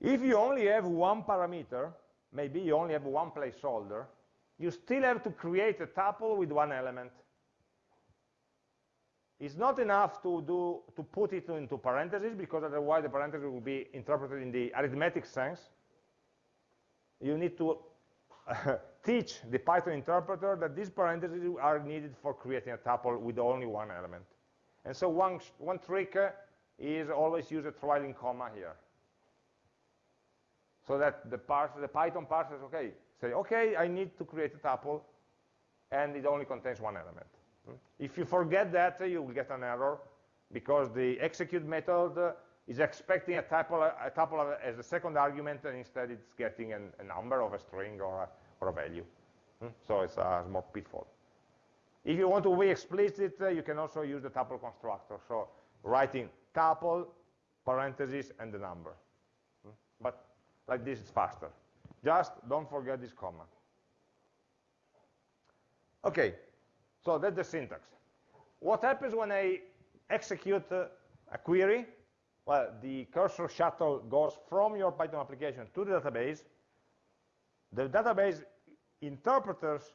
Speaker 1: If you only have one parameter, maybe you only have one placeholder, you still have to create a tuple with one element. It's not enough to, do, to put it into parentheses, because otherwise the parentheses will be interpreted in the arithmetic sense. You need to *laughs* teach the Python interpreter that these parentheses are needed for creating a tuple with only one element. And so one, one trick is always use a trailing comma here. So that the, parse, the Python parses, okay, say, okay, I need to create a tuple, and it only contains one element. Hmm? If you forget that, uh, you will get an error because the execute method uh, is expecting a tuple, a tuple as a second argument, and instead it's getting an, a number of a string or a, or a value. Hmm? So it's a small pitfall. If you want to be explicit, uh, you can also use the tuple constructor. So writing tuple, parentheses, and the number. Like this is faster. Just don't forget this comma. Okay, so that's the syntax. What happens when I execute uh, a query? Well, the cursor shuttle goes from your Python application to the database. The database interprets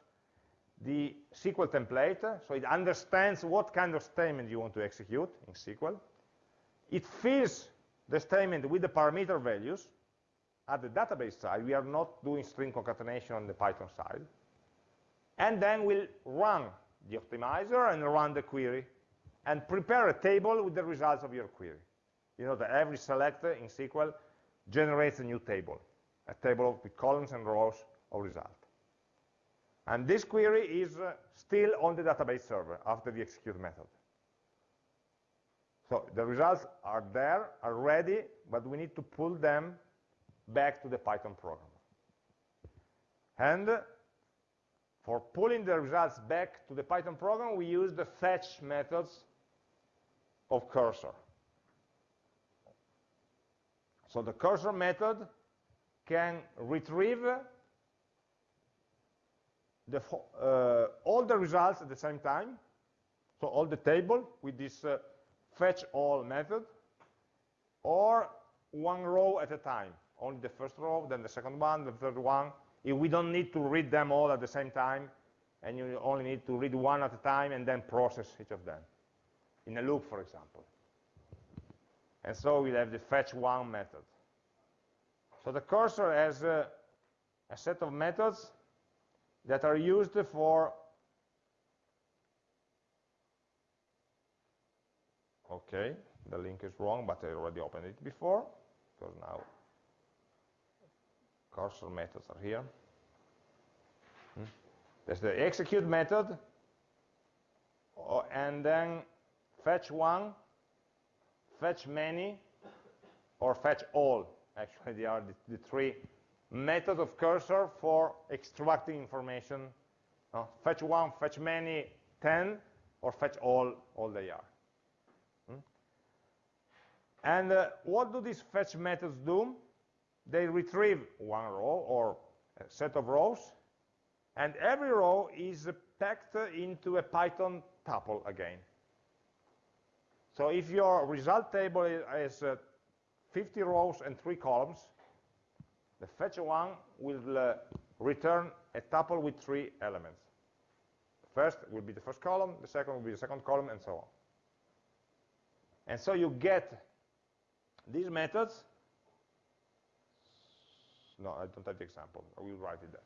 Speaker 1: the SQL template, so it understands what kind of statement you want to execute in SQL. It fills the statement with the parameter values. At the database side, we are not doing string concatenation on the Python side. And then we'll run the optimizer and run the query and prepare a table with the results of your query. You know that every selector in SQL generates a new table, a table with columns and rows of result. And this query is uh, still on the database server after the execute method. So the results are there, are ready, but we need to pull them back to the Python program. And for pulling the results back to the Python program, we use the fetch methods of cursor. So the cursor method can retrieve the, uh, all the results at the same time, so all the table with this uh, fetch all method, or one row at a time, only the first row, then the second one, the third one, if we don't need to read them all at the same time, and you only need to read one at a time and then process each of them, in a loop, for example. And so we'll have the fetch one method. So the cursor has a, a set of methods that are used for okay the link is wrong but I already opened it before because now cursor methods are here. Hmm. There's the execute method, oh, and then fetch one, fetch many, or fetch all. Actually, they are the, the three methods of cursor for extracting information. Uh, fetch one, fetch many, 10, or fetch all, all they are. Hmm. And uh, what do these fetch methods do? They retrieve one row or a set of rows, and every row is packed into a Python tuple again. So if your result table is, uh, 50 rows and 3 columns, the fetch one will uh, return a tuple with 3 elements. First will be the first column, the second will be the second column, and so on. And so you get these methods no, I don't have the example. I will write it there.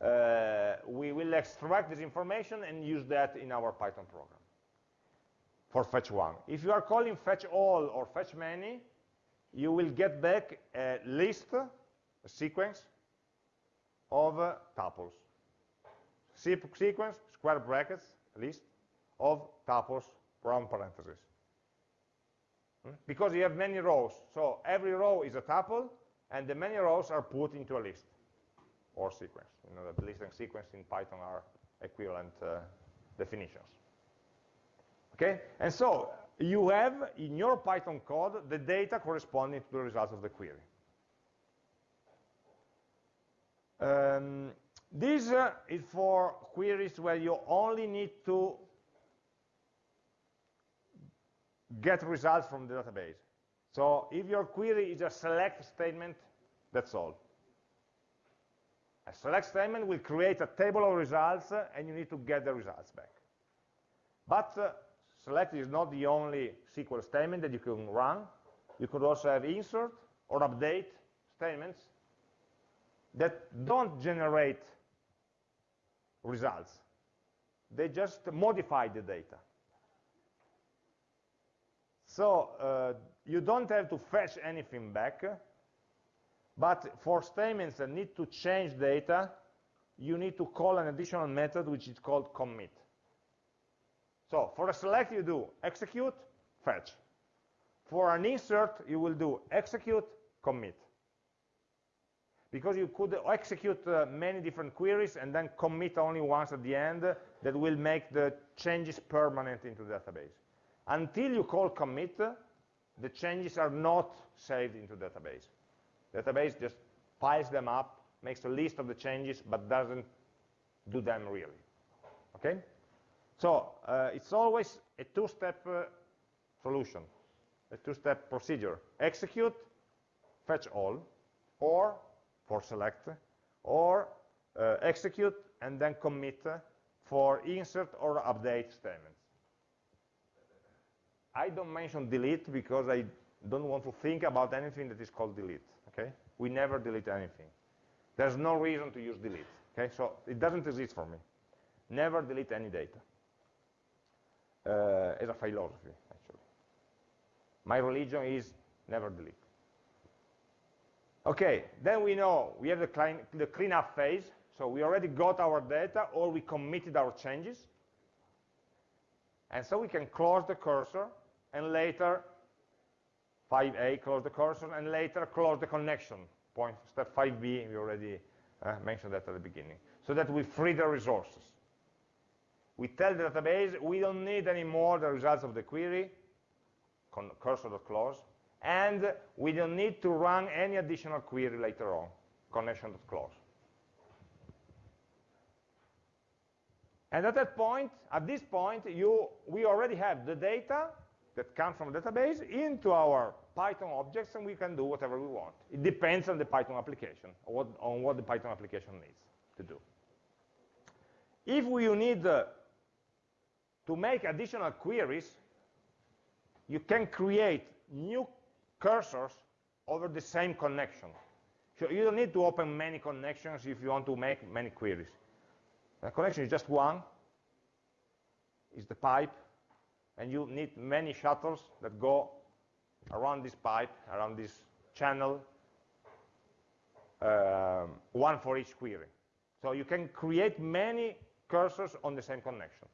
Speaker 1: Uh, we will extract this information and use that in our Python program for fetch one. If you are calling fetch all or fetch many, you will get back a list, a sequence of uh, tuples. Sequence, square brackets, list of tuples from parentheses. Hmm? Because you have many rows, so every row is a tuple, and the many rows are put into a list or sequence. You know that list and sequence in Python are equivalent uh, definitions. Okay, and so you have in your Python code the data corresponding to the results of the query. Um, this uh, is for queries where you only need to get results from the database. So if your query is a select statement, that's all. A select statement will create a table of results uh, and you need to get the results back. But uh, select is not the only SQL statement that you can run. You could also have insert or update statements that don't generate results. They just modify the data. So uh, you don't have to fetch anything back, but for statements that need to change data, you need to call an additional method which is called commit. So for a select you do execute, fetch. For an insert you will do execute, commit. Because you could execute uh, many different queries and then commit only once at the end that will make the changes permanent into the database. Until you call commit, the changes are not saved into database. Database just piles them up, makes a list of the changes, but doesn't do them really. Okay? So uh, it's always a two-step uh, solution, a two-step procedure. Execute, fetch all, or for select, or uh, execute and then commit for insert or update statements. I don't mention delete because I don't want to think about anything that is called delete, okay? We never delete anything. There's no reason to use delete, okay? So it doesn't exist for me. Never delete any data. Uh, as a philosophy, actually. My religion is never delete. Okay, then we know we have the, clean, the cleanup phase. So we already got our data or we committed our changes. And so we can close the cursor and later 5a close the cursor and later close the connection point. Step 5b we already uh, mentioned that at the beginning. So that we free the resources. We tell the database we don't need anymore the results of the query cursor.close and we don't need to run any additional query later on connection.close and at that point at this point you we already have the data that come from database into our Python objects and we can do whatever we want. It depends on the Python application, on what, on what the Python application needs to do. If we need uh, to make additional queries, you can create new cursors over the same connection. So you don't need to open many connections if you want to make many queries. The connection is just one, is the pipe, and you need many shuttles that go around this pipe, around this channel, um, one for each query. So you can create many cursors on the same connection.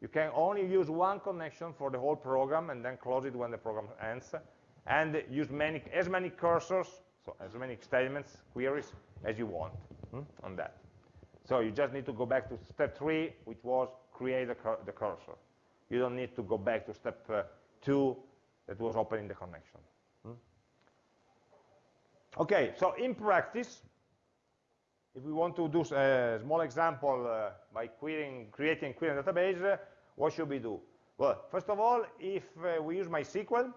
Speaker 1: You can only use one connection for the whole program and then close it when the program ends, and use many, as many cursors, so as many statements, queries, as you want hmm, on that. So you just need to go back to step three, which was create cur the cursor. You don't need to go back to step uh, two that was opening the connection. Hmm? Okay, so in practice, if we want to do a small example uh, by querying, creating a query database, uh, what should we do? Well, first of all, if uh, we use MySQL,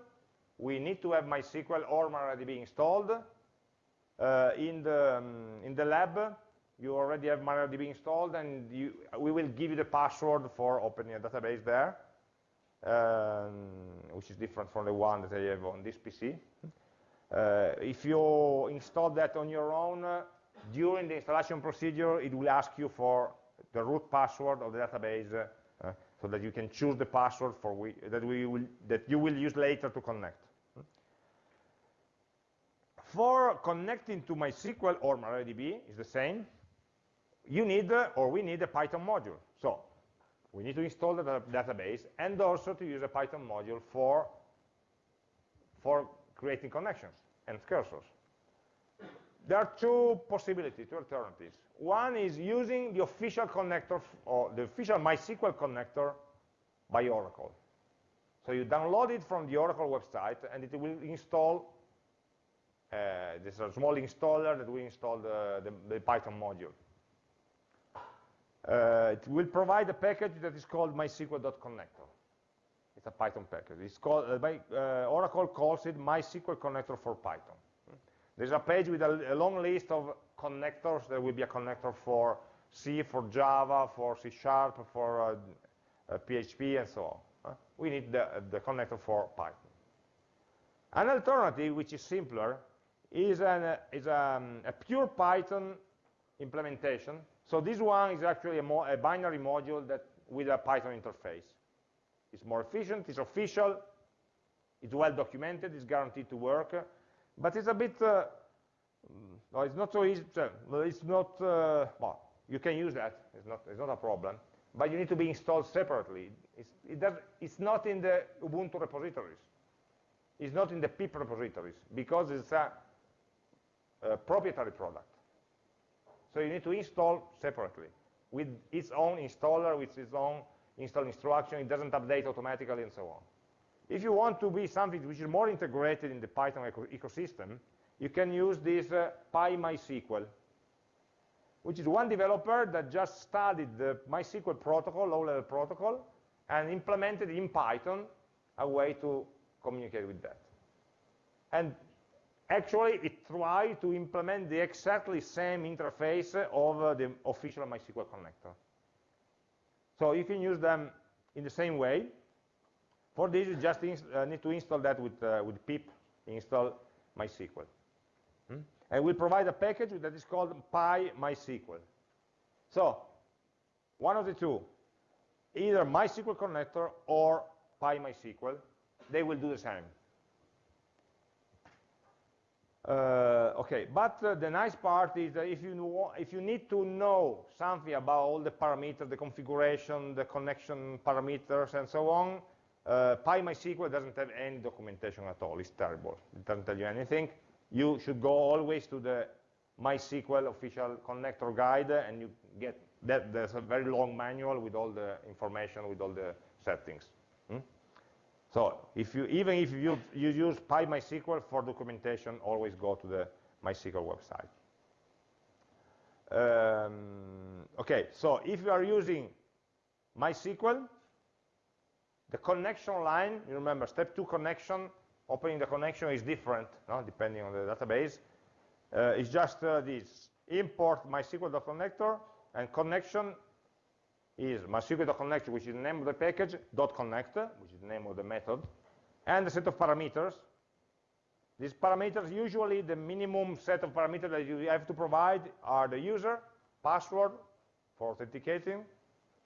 Speaker 1: we need to have MySQL or MariaDB installed. Uh, in, the, um, in the lab, you already have MariaDB installed, and you, we will give you the password for opening a database there, um, which is different from the one that I have on this PC. Uh, if you install that on your own, uh, during the installation procedure, it will ask you for the root password of the database, uh, so that you can choose the password for we, that, we will, that you will use later to connect. For connecting to MySQL or MariaDB, is the same you need, uh, or we need a Python module. So we need to install the database and also to use a Python module for, for creating connections and cursors. There are two possibilities, two alternatives. One is using the official connector, or the official MySQL connector by Oracle. So you download it from the Oracle website, and it will install, uh, there's a small installer that will install the, the Python module. Uh, it will provide a package that is called mysql.connector. It's a Python package. It's called, uh, by, uh, Oracle calls it MySQL connector for Python. There's a page with a, a, long list of connectors. There will be a connector for C, for Java, for C Sharp, for PHP, uh, and so on. we need the, the connector for Python. An alternative, which is simpler, is, an, is um, a pure Python implementation so this one is actually a, a binary module that with a Python interface. It's more efficient, it's official, it's well documented, it's guaranteed to work, but it's a bit, uh, no, it's not so easy, it's not, uh, well, you can use that, it's not, it's not a problem, but you need to be installed separately. It's, it does, it's not in the Ubuntu repositories. It's not in the pip repositories, because it's a, a proprietary product. So you need to install separately with its own installer, with its own install instruction. It doesn't update automatically and so on. If you want to be something which is more integrated in the Python eco ecosystem, you can use this uh, PyMySQL, which is one developer that just studied the MySQL protocol, low-level protocol, and implemented in Python a way to communicate with that. And actually it tried to implement the exactly same interface of the official MySQL connector. So you can use them in the same way. For this, you just uh, need to install that with, uh, with pip install MySQL. Hmm? And we'll provide a package that is called PyMySQL. So, one of the two, either MySQL connector or PyMySQL, they will do the same. Uh, okay, but uh, the nice part is that if you, know, if you need to know something about all the parameters, the configuration, the connection parameters, and so on, uh, PyMySQL doesn't have any documentation at all. It's terrible. It doesn't tell you anything. You should go always to the MySQL official connector guide, and you get that. There's a very long manual with all the information, with all the settings. Hmm? So if you, even if you, you use PyMySQL for documentation, always go to the MySQL website. Um, okay, so if you are using MySQL, the connection line, you remember step two connection, opening the connection is different, no, depending on the database. Uh, it's just uh, this, import MySQL.connector, and connection is MySQL.connect, which is the name of the package, dot .connect, which is the name of the method, and a set of parameters. These parameters, usually the minimum set of parameters that you have to provide are the user, password for authenticating,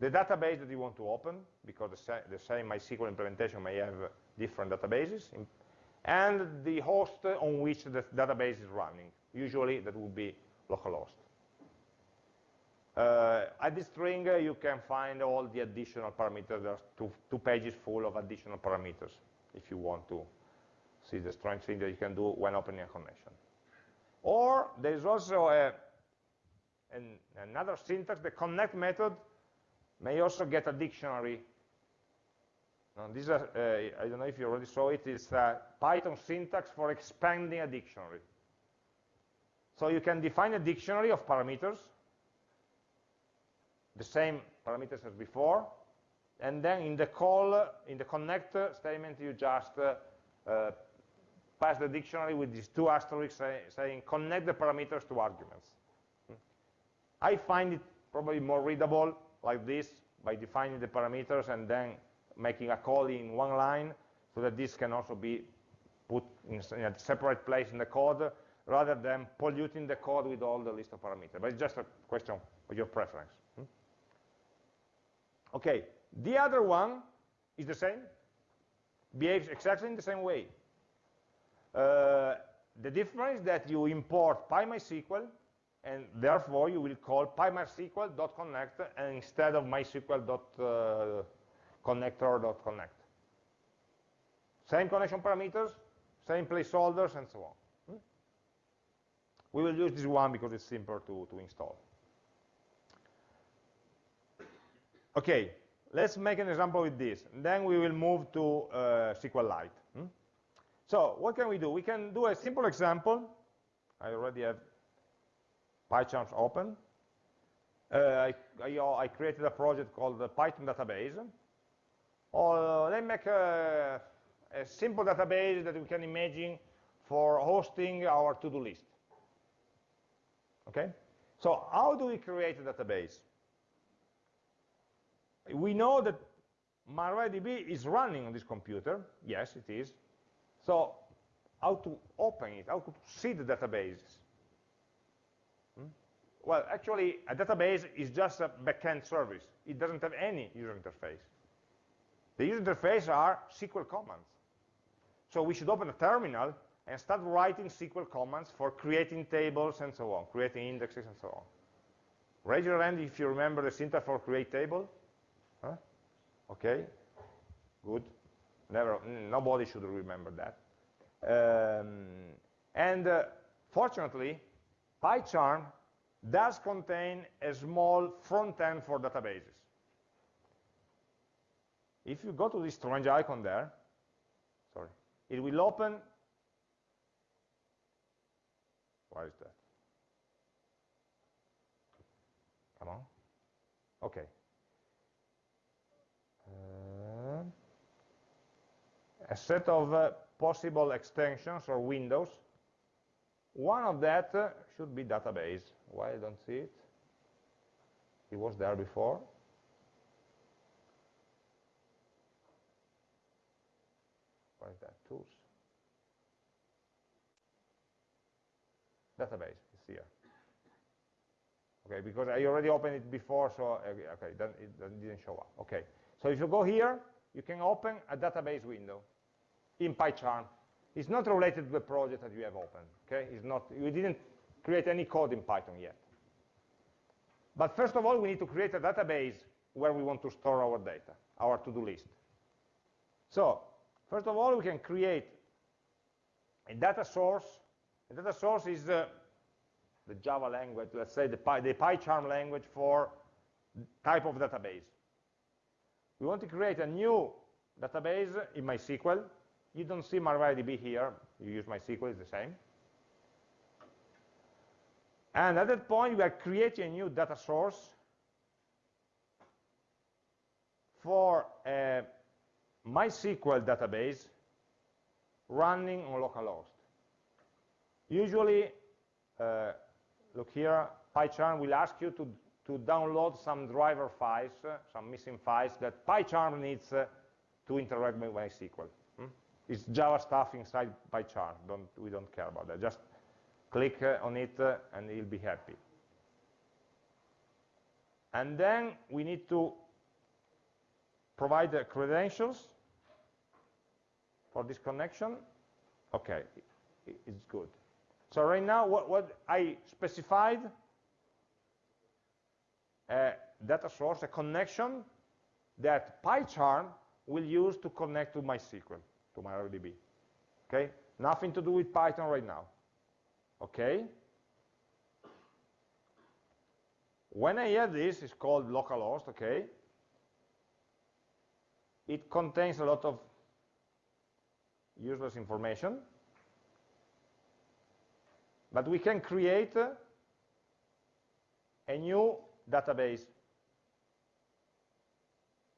Speaker 1: the database that you want to open, because the, the same MySQL implementation may have different databases, and the host on which the database is running. Usually that would be localhost. Uh, at this string, uh, you can find all the additional parameters. There's two, two pages full of additional parameters if you want to see the strange thing that you can do when opening a connection. Or there's also a, an, another syntax, the connect method may also get a dictionary. Now, this uh, I don't know if you already saw it, it's a Python syntax for expanding a dictionary. So you can define a dictionary of parameters, the same parameters as before, and then in the call, in the connect statement, you just uh, pass the dictionary with these two asterisks say, saying connect the parameters to arguments. Hmm. I find it probably more readable like this by defining the parameters and then making a call in one line so that this can also be put in a separate place in the code rather than polluting the code with all the list of parameters. But it's just a question of your preference. Okay, the other one is the same, behaves exactly in the same way. Uh, the difference is that you import PyMySQL, and therefore you will call pymysql.connect and instead of mysql.connector.connect. Uh, same connection parameters, same placeholders, and so on. Hmm? We will use this one because it's simpler to, to install. Okay, let's make an example with this. Then we will move to uh, SQLite. Hmm? So what can we do? We can do a simple example. I already have PyCharms open. Uh, I, I, I, created a project called the Python database. Or uh, let me make a, a simple database that we can imagine for hosting our to-do list. Okay? So how do we create a database? We know that MariaDB is running on this computer. Yes, it is. So how to open it, how to see the database? Hmm? Well, actually, a database is just a backend service. It doesn't have any user interface. The user interface are SQL commands. So we should open a terminal and start writing SQL commands for creating tables and so on, creating indexes and so on. Raise your hand if you remember the syntax for create table. Huh? Okay, good. Never, nobody should remember that. Um, and uh, fortunately, PyCharm does contain a small front end for databases. If you go to this strange icon there, sorry, it will open why is that? Come on. Okay. A set of uh, possible extensions or windows. One of that uh, should be database. Why I don't see it? It was there before. What is that? Tools. database is here. Okay, because I already opened it before, so okay, it didn't show up. Okay, so if you go here, you can open a database window in PyCharm. It's not related to the project that you have opened. Okay, it's not. You didn't create any code in Python yet. But first of all, we need to create a database where we want to store our data, our to-do list. So, first of all, we can create a data source A data source is uh, the Java language, let's say the, Py, the PyCharm language for type of database. We want to create a new database in MySQL. You don't see MariaDB here. You use MySQL, it's the same. And at that point, we are creating a new data source for a MySQL database running on localhost. Usually, uh, look here, PyCharm will ask you to, to download some driver files, uh, some missing files that PyCharm needs uh, to interact with MySQL. Hmm? It's Java stuff inside PyCharm. Don't, we don't care about that. Just click uh, on it uh, and you'll be happy. And then we need to provide the credentials for this connection. Okay, it's good. So right now, what, what I specified a data source, a connection that PyCharm will use to connect to MySQL, to MariaDB. Okay? Nothing to do with Python right now. Okay? When I add this, it's called localhost, okay? It contains a lot of useless information. But we can create a new database.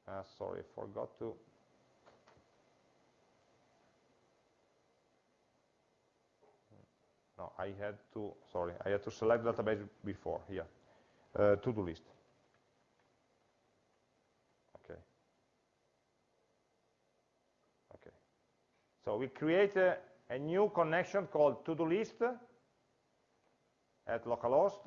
Speaker 1: Uh, sorry, forgot to. No, I had to, sorry, I had to select database before, here, uh, to-do list. Okay. Okay. So we create a, a new connection called to-do list, at localhost.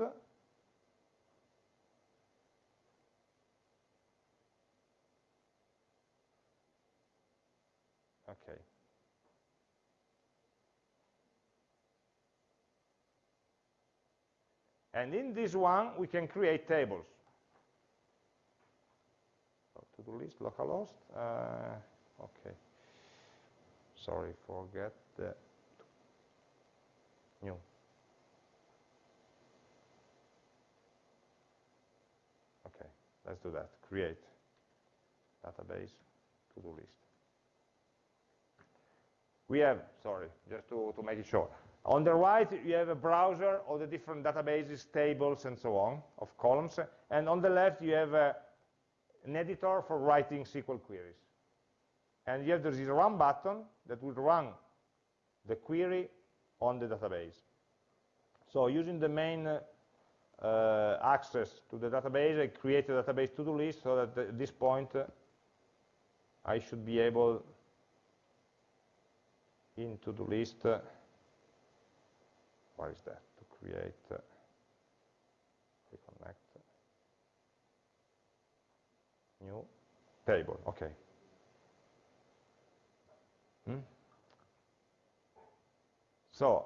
Speaker 1: Okay. And in this one, we can create tables. To-do list, localhost. Uh, okay. Sorry, forget the new. OK, let's do that, create. database to-do list. We have, sorry, just to, to make it short. On the right, you have a browser of the different databases, tables, and so on, of columns. And on the left, you have a, an editor for writing SQL queries. And you have this run button that will run the query on the database. So using the main uh, access to the database, I create a database to-do list so that at this point uh, I should be able in to-do list uh, what is that? To create uh, reconnect new table okay. Hmm? so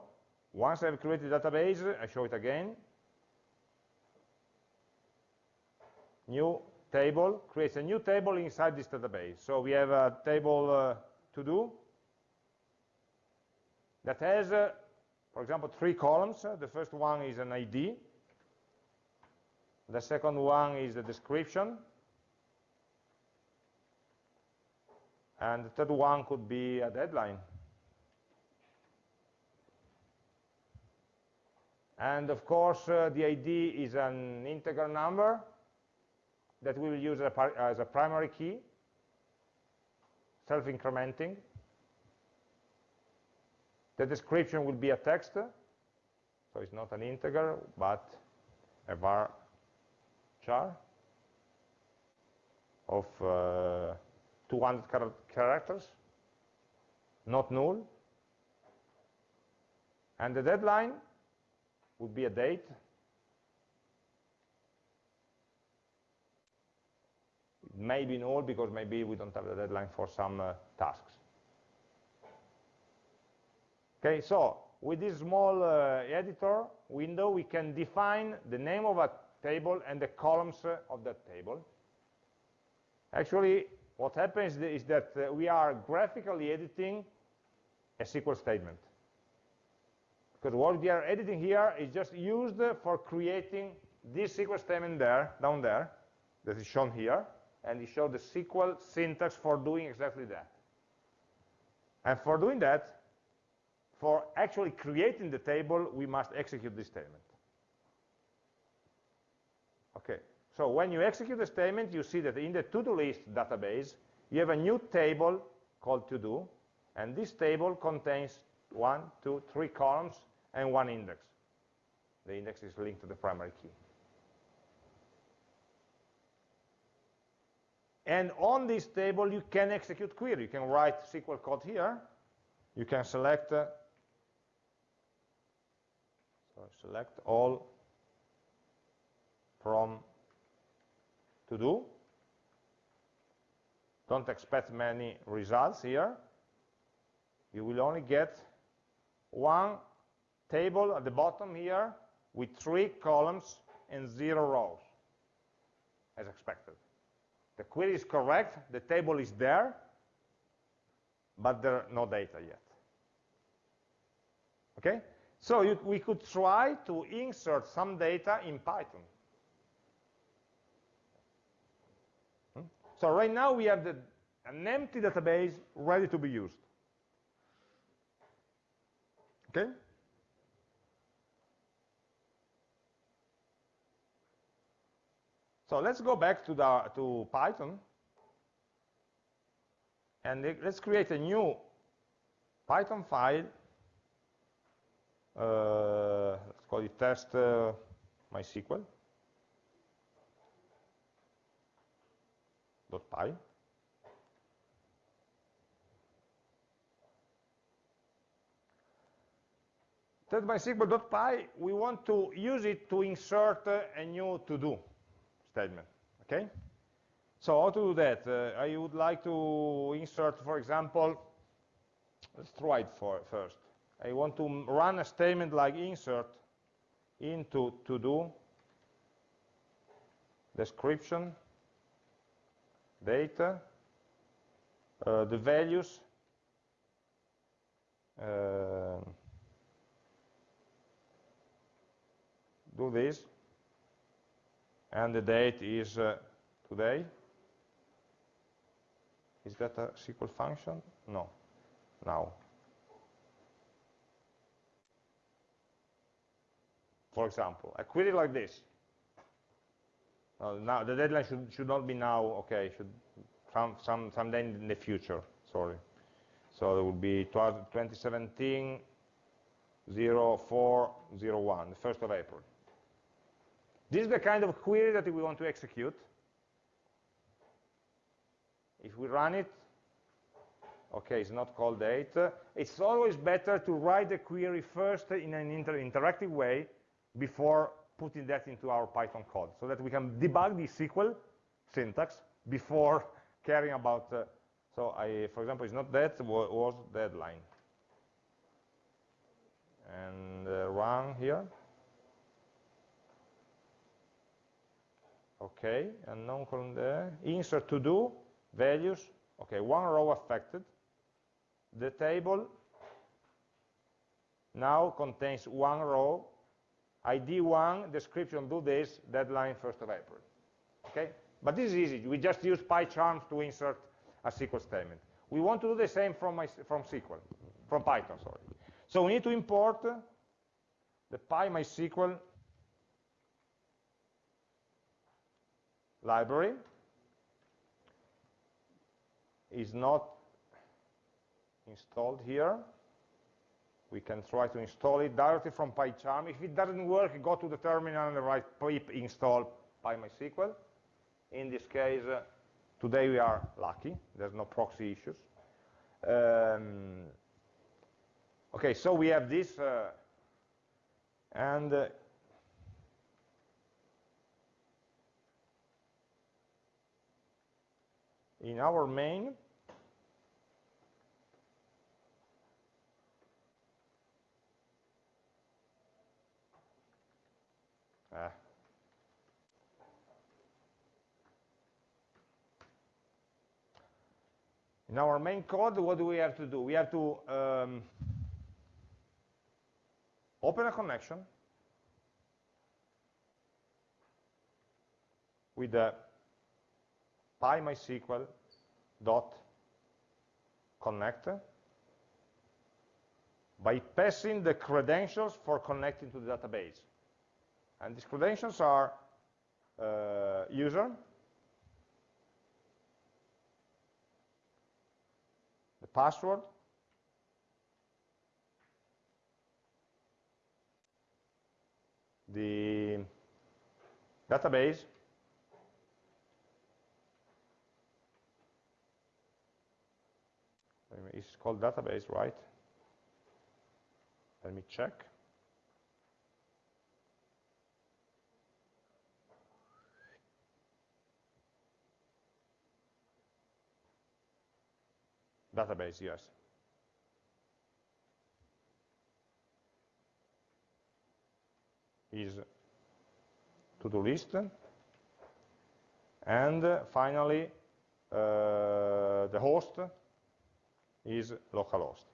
Speaker 1: once I've created database I show it again. New table creates a new table inside this database. So we have a table uh, to do that has uh, for example, three columns. The first one is an ID. The second one is the description. And the third one could be a deadline. And of course, uh, the ID is an integer number that we will use as a primary key, self-incrementing. The description will be a text, so it's not an integer, but a var char of uh, 200 char characters, not null. And the deadline would be a date. It may be null because maybe we don't have the deadline for some uh, tasks. Okay, so with this small uh, editor window, we can define the name of a table and the columns uh, of that table. Actually, what happens is that uh, we are graphically editing a SQL statement. Because what we are editing here is just used for creating this SQL statement there, down there, that is shown here, and it shows the SQL syntax for doing exactly that. And for doing that, for actually creating the table, we must execute this statement. Okay, so when you execute the statement, you see that in the to-do list database, you have a new table called to-do, and this table contains one, two, three columns and one index. The index is linked to the primary key. And on this table, you can execute query. You can write SQL code here. You can select uh, select all from to do. Don't expect many results here. You will only get one table at the bottom here with three columns and zero rows, as expected. The query is correct, the table is there, but there are no data yet. Okay? So you, we could try to insert some data in Python. Hmm? So right now we have the, an empty database ready to be used. Okay? So let's go back to, the, to Python. And let's create a new Python file uh, let's call it test uh, MySQL dot py. Test MySQL.py, we want to use it to insert uh, a new to-do statement, okay? So how to do that? Uh, I would like to insert, for example, let's try it for first. I want to run a statement like insert into to-do description, data, uh, the values, uh, do this, and the date is uh, today. Is that a SQL function? No. Now. For example, a query like this. Uh, now the deadline should should not be now. Okay, should some some someday in the future. Sorry. So it would be 2017 0401, the 1st of April. This is the kind of query that we want to execute. If we run it, okay, it's not called date. It's always better to write the query first in an inter interactive way before putting that into our Python code, so that we can debug the SQL syntax before *laughs* caring about, uh, so I, for example, it's not that, was deadline. And uh, run here. Okay, and non-column there. Insert to do, values, okay, one row affected. The table now contains one row, ID 1, description do this, deadline 1st of April. Okay, but this is easy. We just use PyCharm to insert a SQL statement. We want to do the same from, my, from SQL, from Python, sorry. So we need to import the PyMySQL library is not installed here. We can try to install it directly from PyCharm. If it doesn't work, go to the terminal and write pip install PyMySQL. In this case, uh, today we are lucky. There's no proxy issues. Um, okay, so we have this, uh, and uh, in our main, in our main code, what do we have to do? We have to um, open a connection with the PyMySQL dot connect by passing the credentials for connecting to the database. And these credentials are uh, user, password, the database, it's called database, right? Let me check. Database, yes. Is to-do list. And finally, uh, the host is localhost.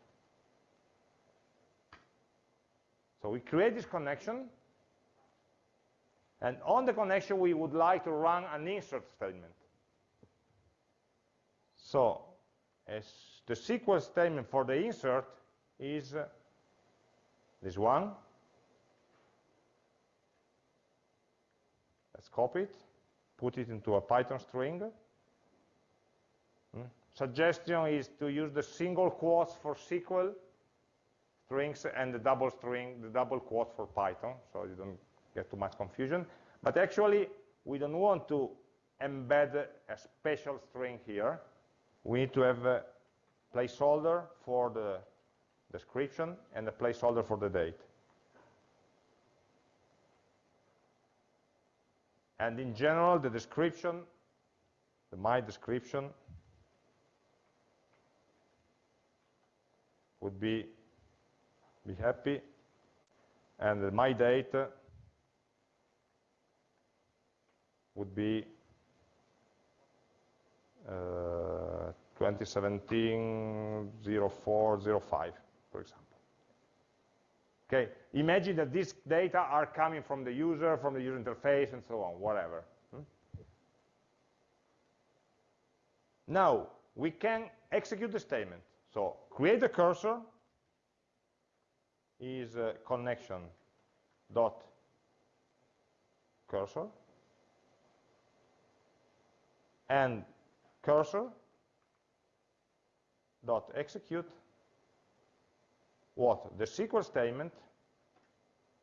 Speaker 1: So we create this connection, and on the connection we would like to run an insert statement. So as the SQL statement for the insert is uh, this one. Let's copy it, put it into a Python string. Hmm? Suggestion is to use the single quotes for SQL strings and the double string, the double quotes for Python, so you don't get too much confusion. But actually, we don't want to embed a special string here. We need to have a placeholder for the description and a placeholder for the date. And in general, the description, the my description, would be be happy, and my date would be uh, 2017 0405, for example. Okay, imagine that these data are coming from the user, from the user interface, and so on, whatever. Hmm? Now, we can execute the statement. So create a cursor is uh, connection dot cursor and cursor dot execute what? The SQL statement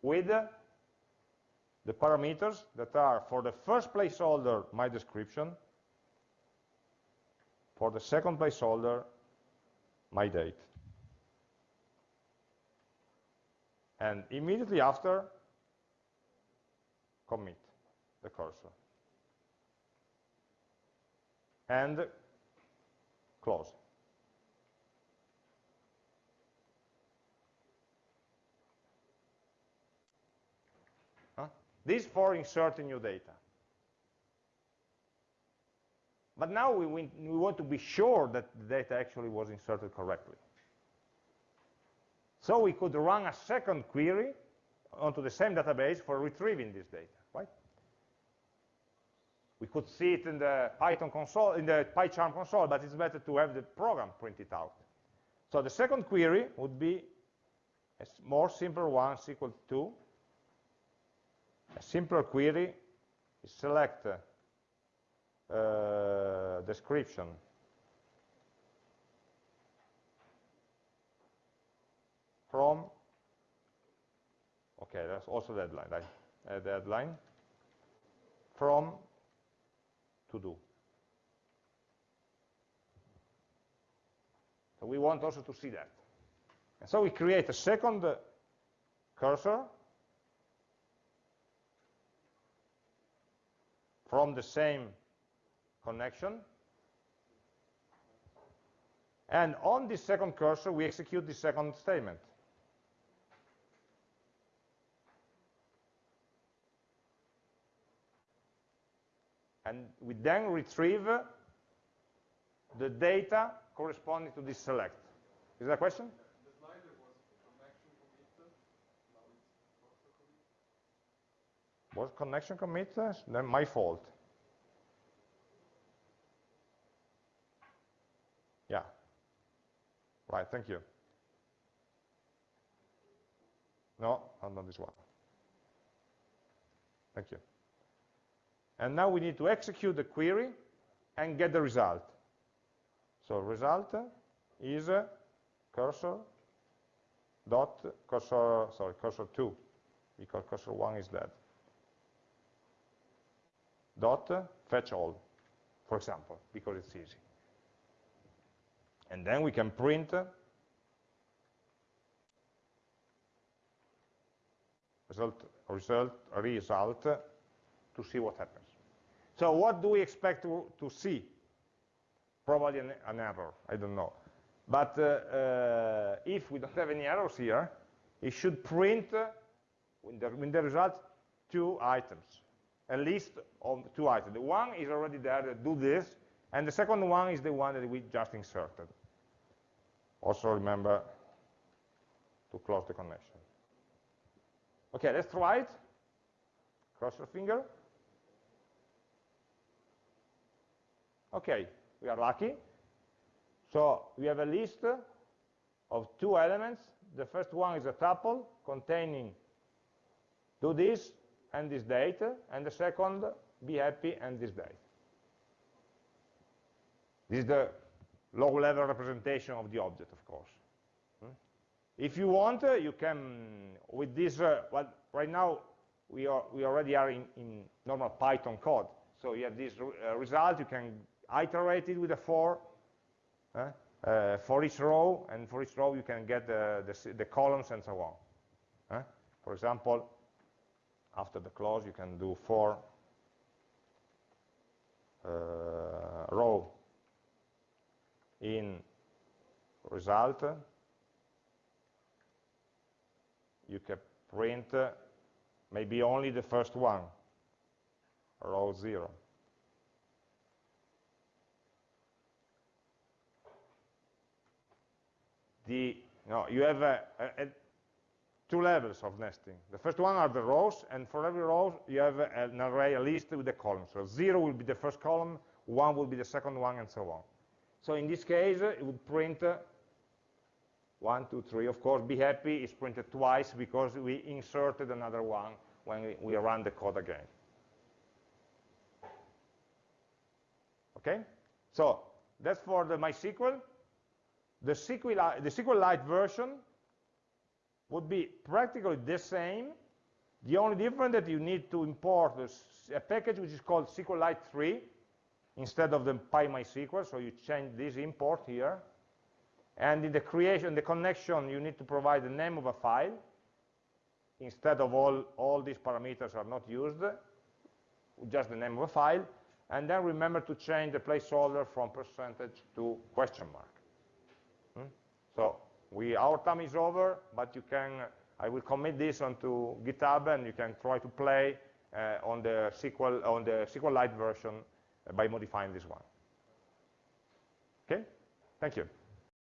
Speaker 1: with the parameters that are for the first placeholder my description for the second placeholder my date. And immediately after commit the cursor. And close This for inserting new data. But now we, we, want to be sure that the data actually was inserted correctly. So we could run a second query onto the same database for retrieving this data, right? We could see it in the Python console, in the PyCharm console, but it's better to have the program printed out. So the second query would be a more simple one, SQL 2, a simpler query is select uh, description. From okay that's also deadline right? a deadline. From to do. So we want also to see that. And so we create a second cursor from the same connection. And on this second cursor, we execute the second statement. And we then retrieve the data corresponding to this select. Is that a question? Was connection commit? Then my fault. Yeah. Right, thank you. No, not this one. Thank you. And now we need to execute the query and get the result. So result is cursor dot cursor sorry cursor 2 because cursor 1 is dead dot fetch all, for example, because it's easy. And then we can print result, result, result to see what happens. So what do we expect to, to see? Probably an, an, error, I don't know. But uh, uh, if we don't have any errors here, it should print uh, in, the, in the result two items a list of two items. The one is already there that do this, and the second one is the one that we just inserted. Also remember to close the connection. Okay, let's try it. Cross your finger. Okay, we are lucky. So we have a list of two elements. The first one is a tuple containing do this, and this date, and the second, be happy and this date. This is the low-level representation of the object, of course. Hmm? If you want, uh, you can, with this, uh, well, right now, we, are, we already are in, in normal Python code. So you have this uh, result, you can iterate it with a for, uh, for each row, and for each row you can get the, the, the columns and so on. For example, after the clause you can do for uh, row in result. You can print uh, maybe only the first one row 0 the no you have a, a, two levels of nesting. The first one are the rows, and for every row you have an array, a list with the columns. So zero will be the first column, one will be the second one, and so on. So in this case, it would print uh, one, two, three. Of course, be happy is printed twice because we inserted another one when we, run the code again. Okay? So that's for the MySQL. The SQLite, the SQLite version would be practically the same. The only difference that you need to import a package which is called SQLite 3 instead of the PyMySQL, so you change this import here. And in the creation, the connection, you need to provide the name of a file. Instead of all, all these parameters are not used, just the name of a file. And then remember to change the placeholder from percentage to question mark. Hmm? So we, our time is over, but you can, I will commit this onto GitHub and you can try to play uh, on the SQL, on the SQLite version uh, by modifying this one. Okay, thank you.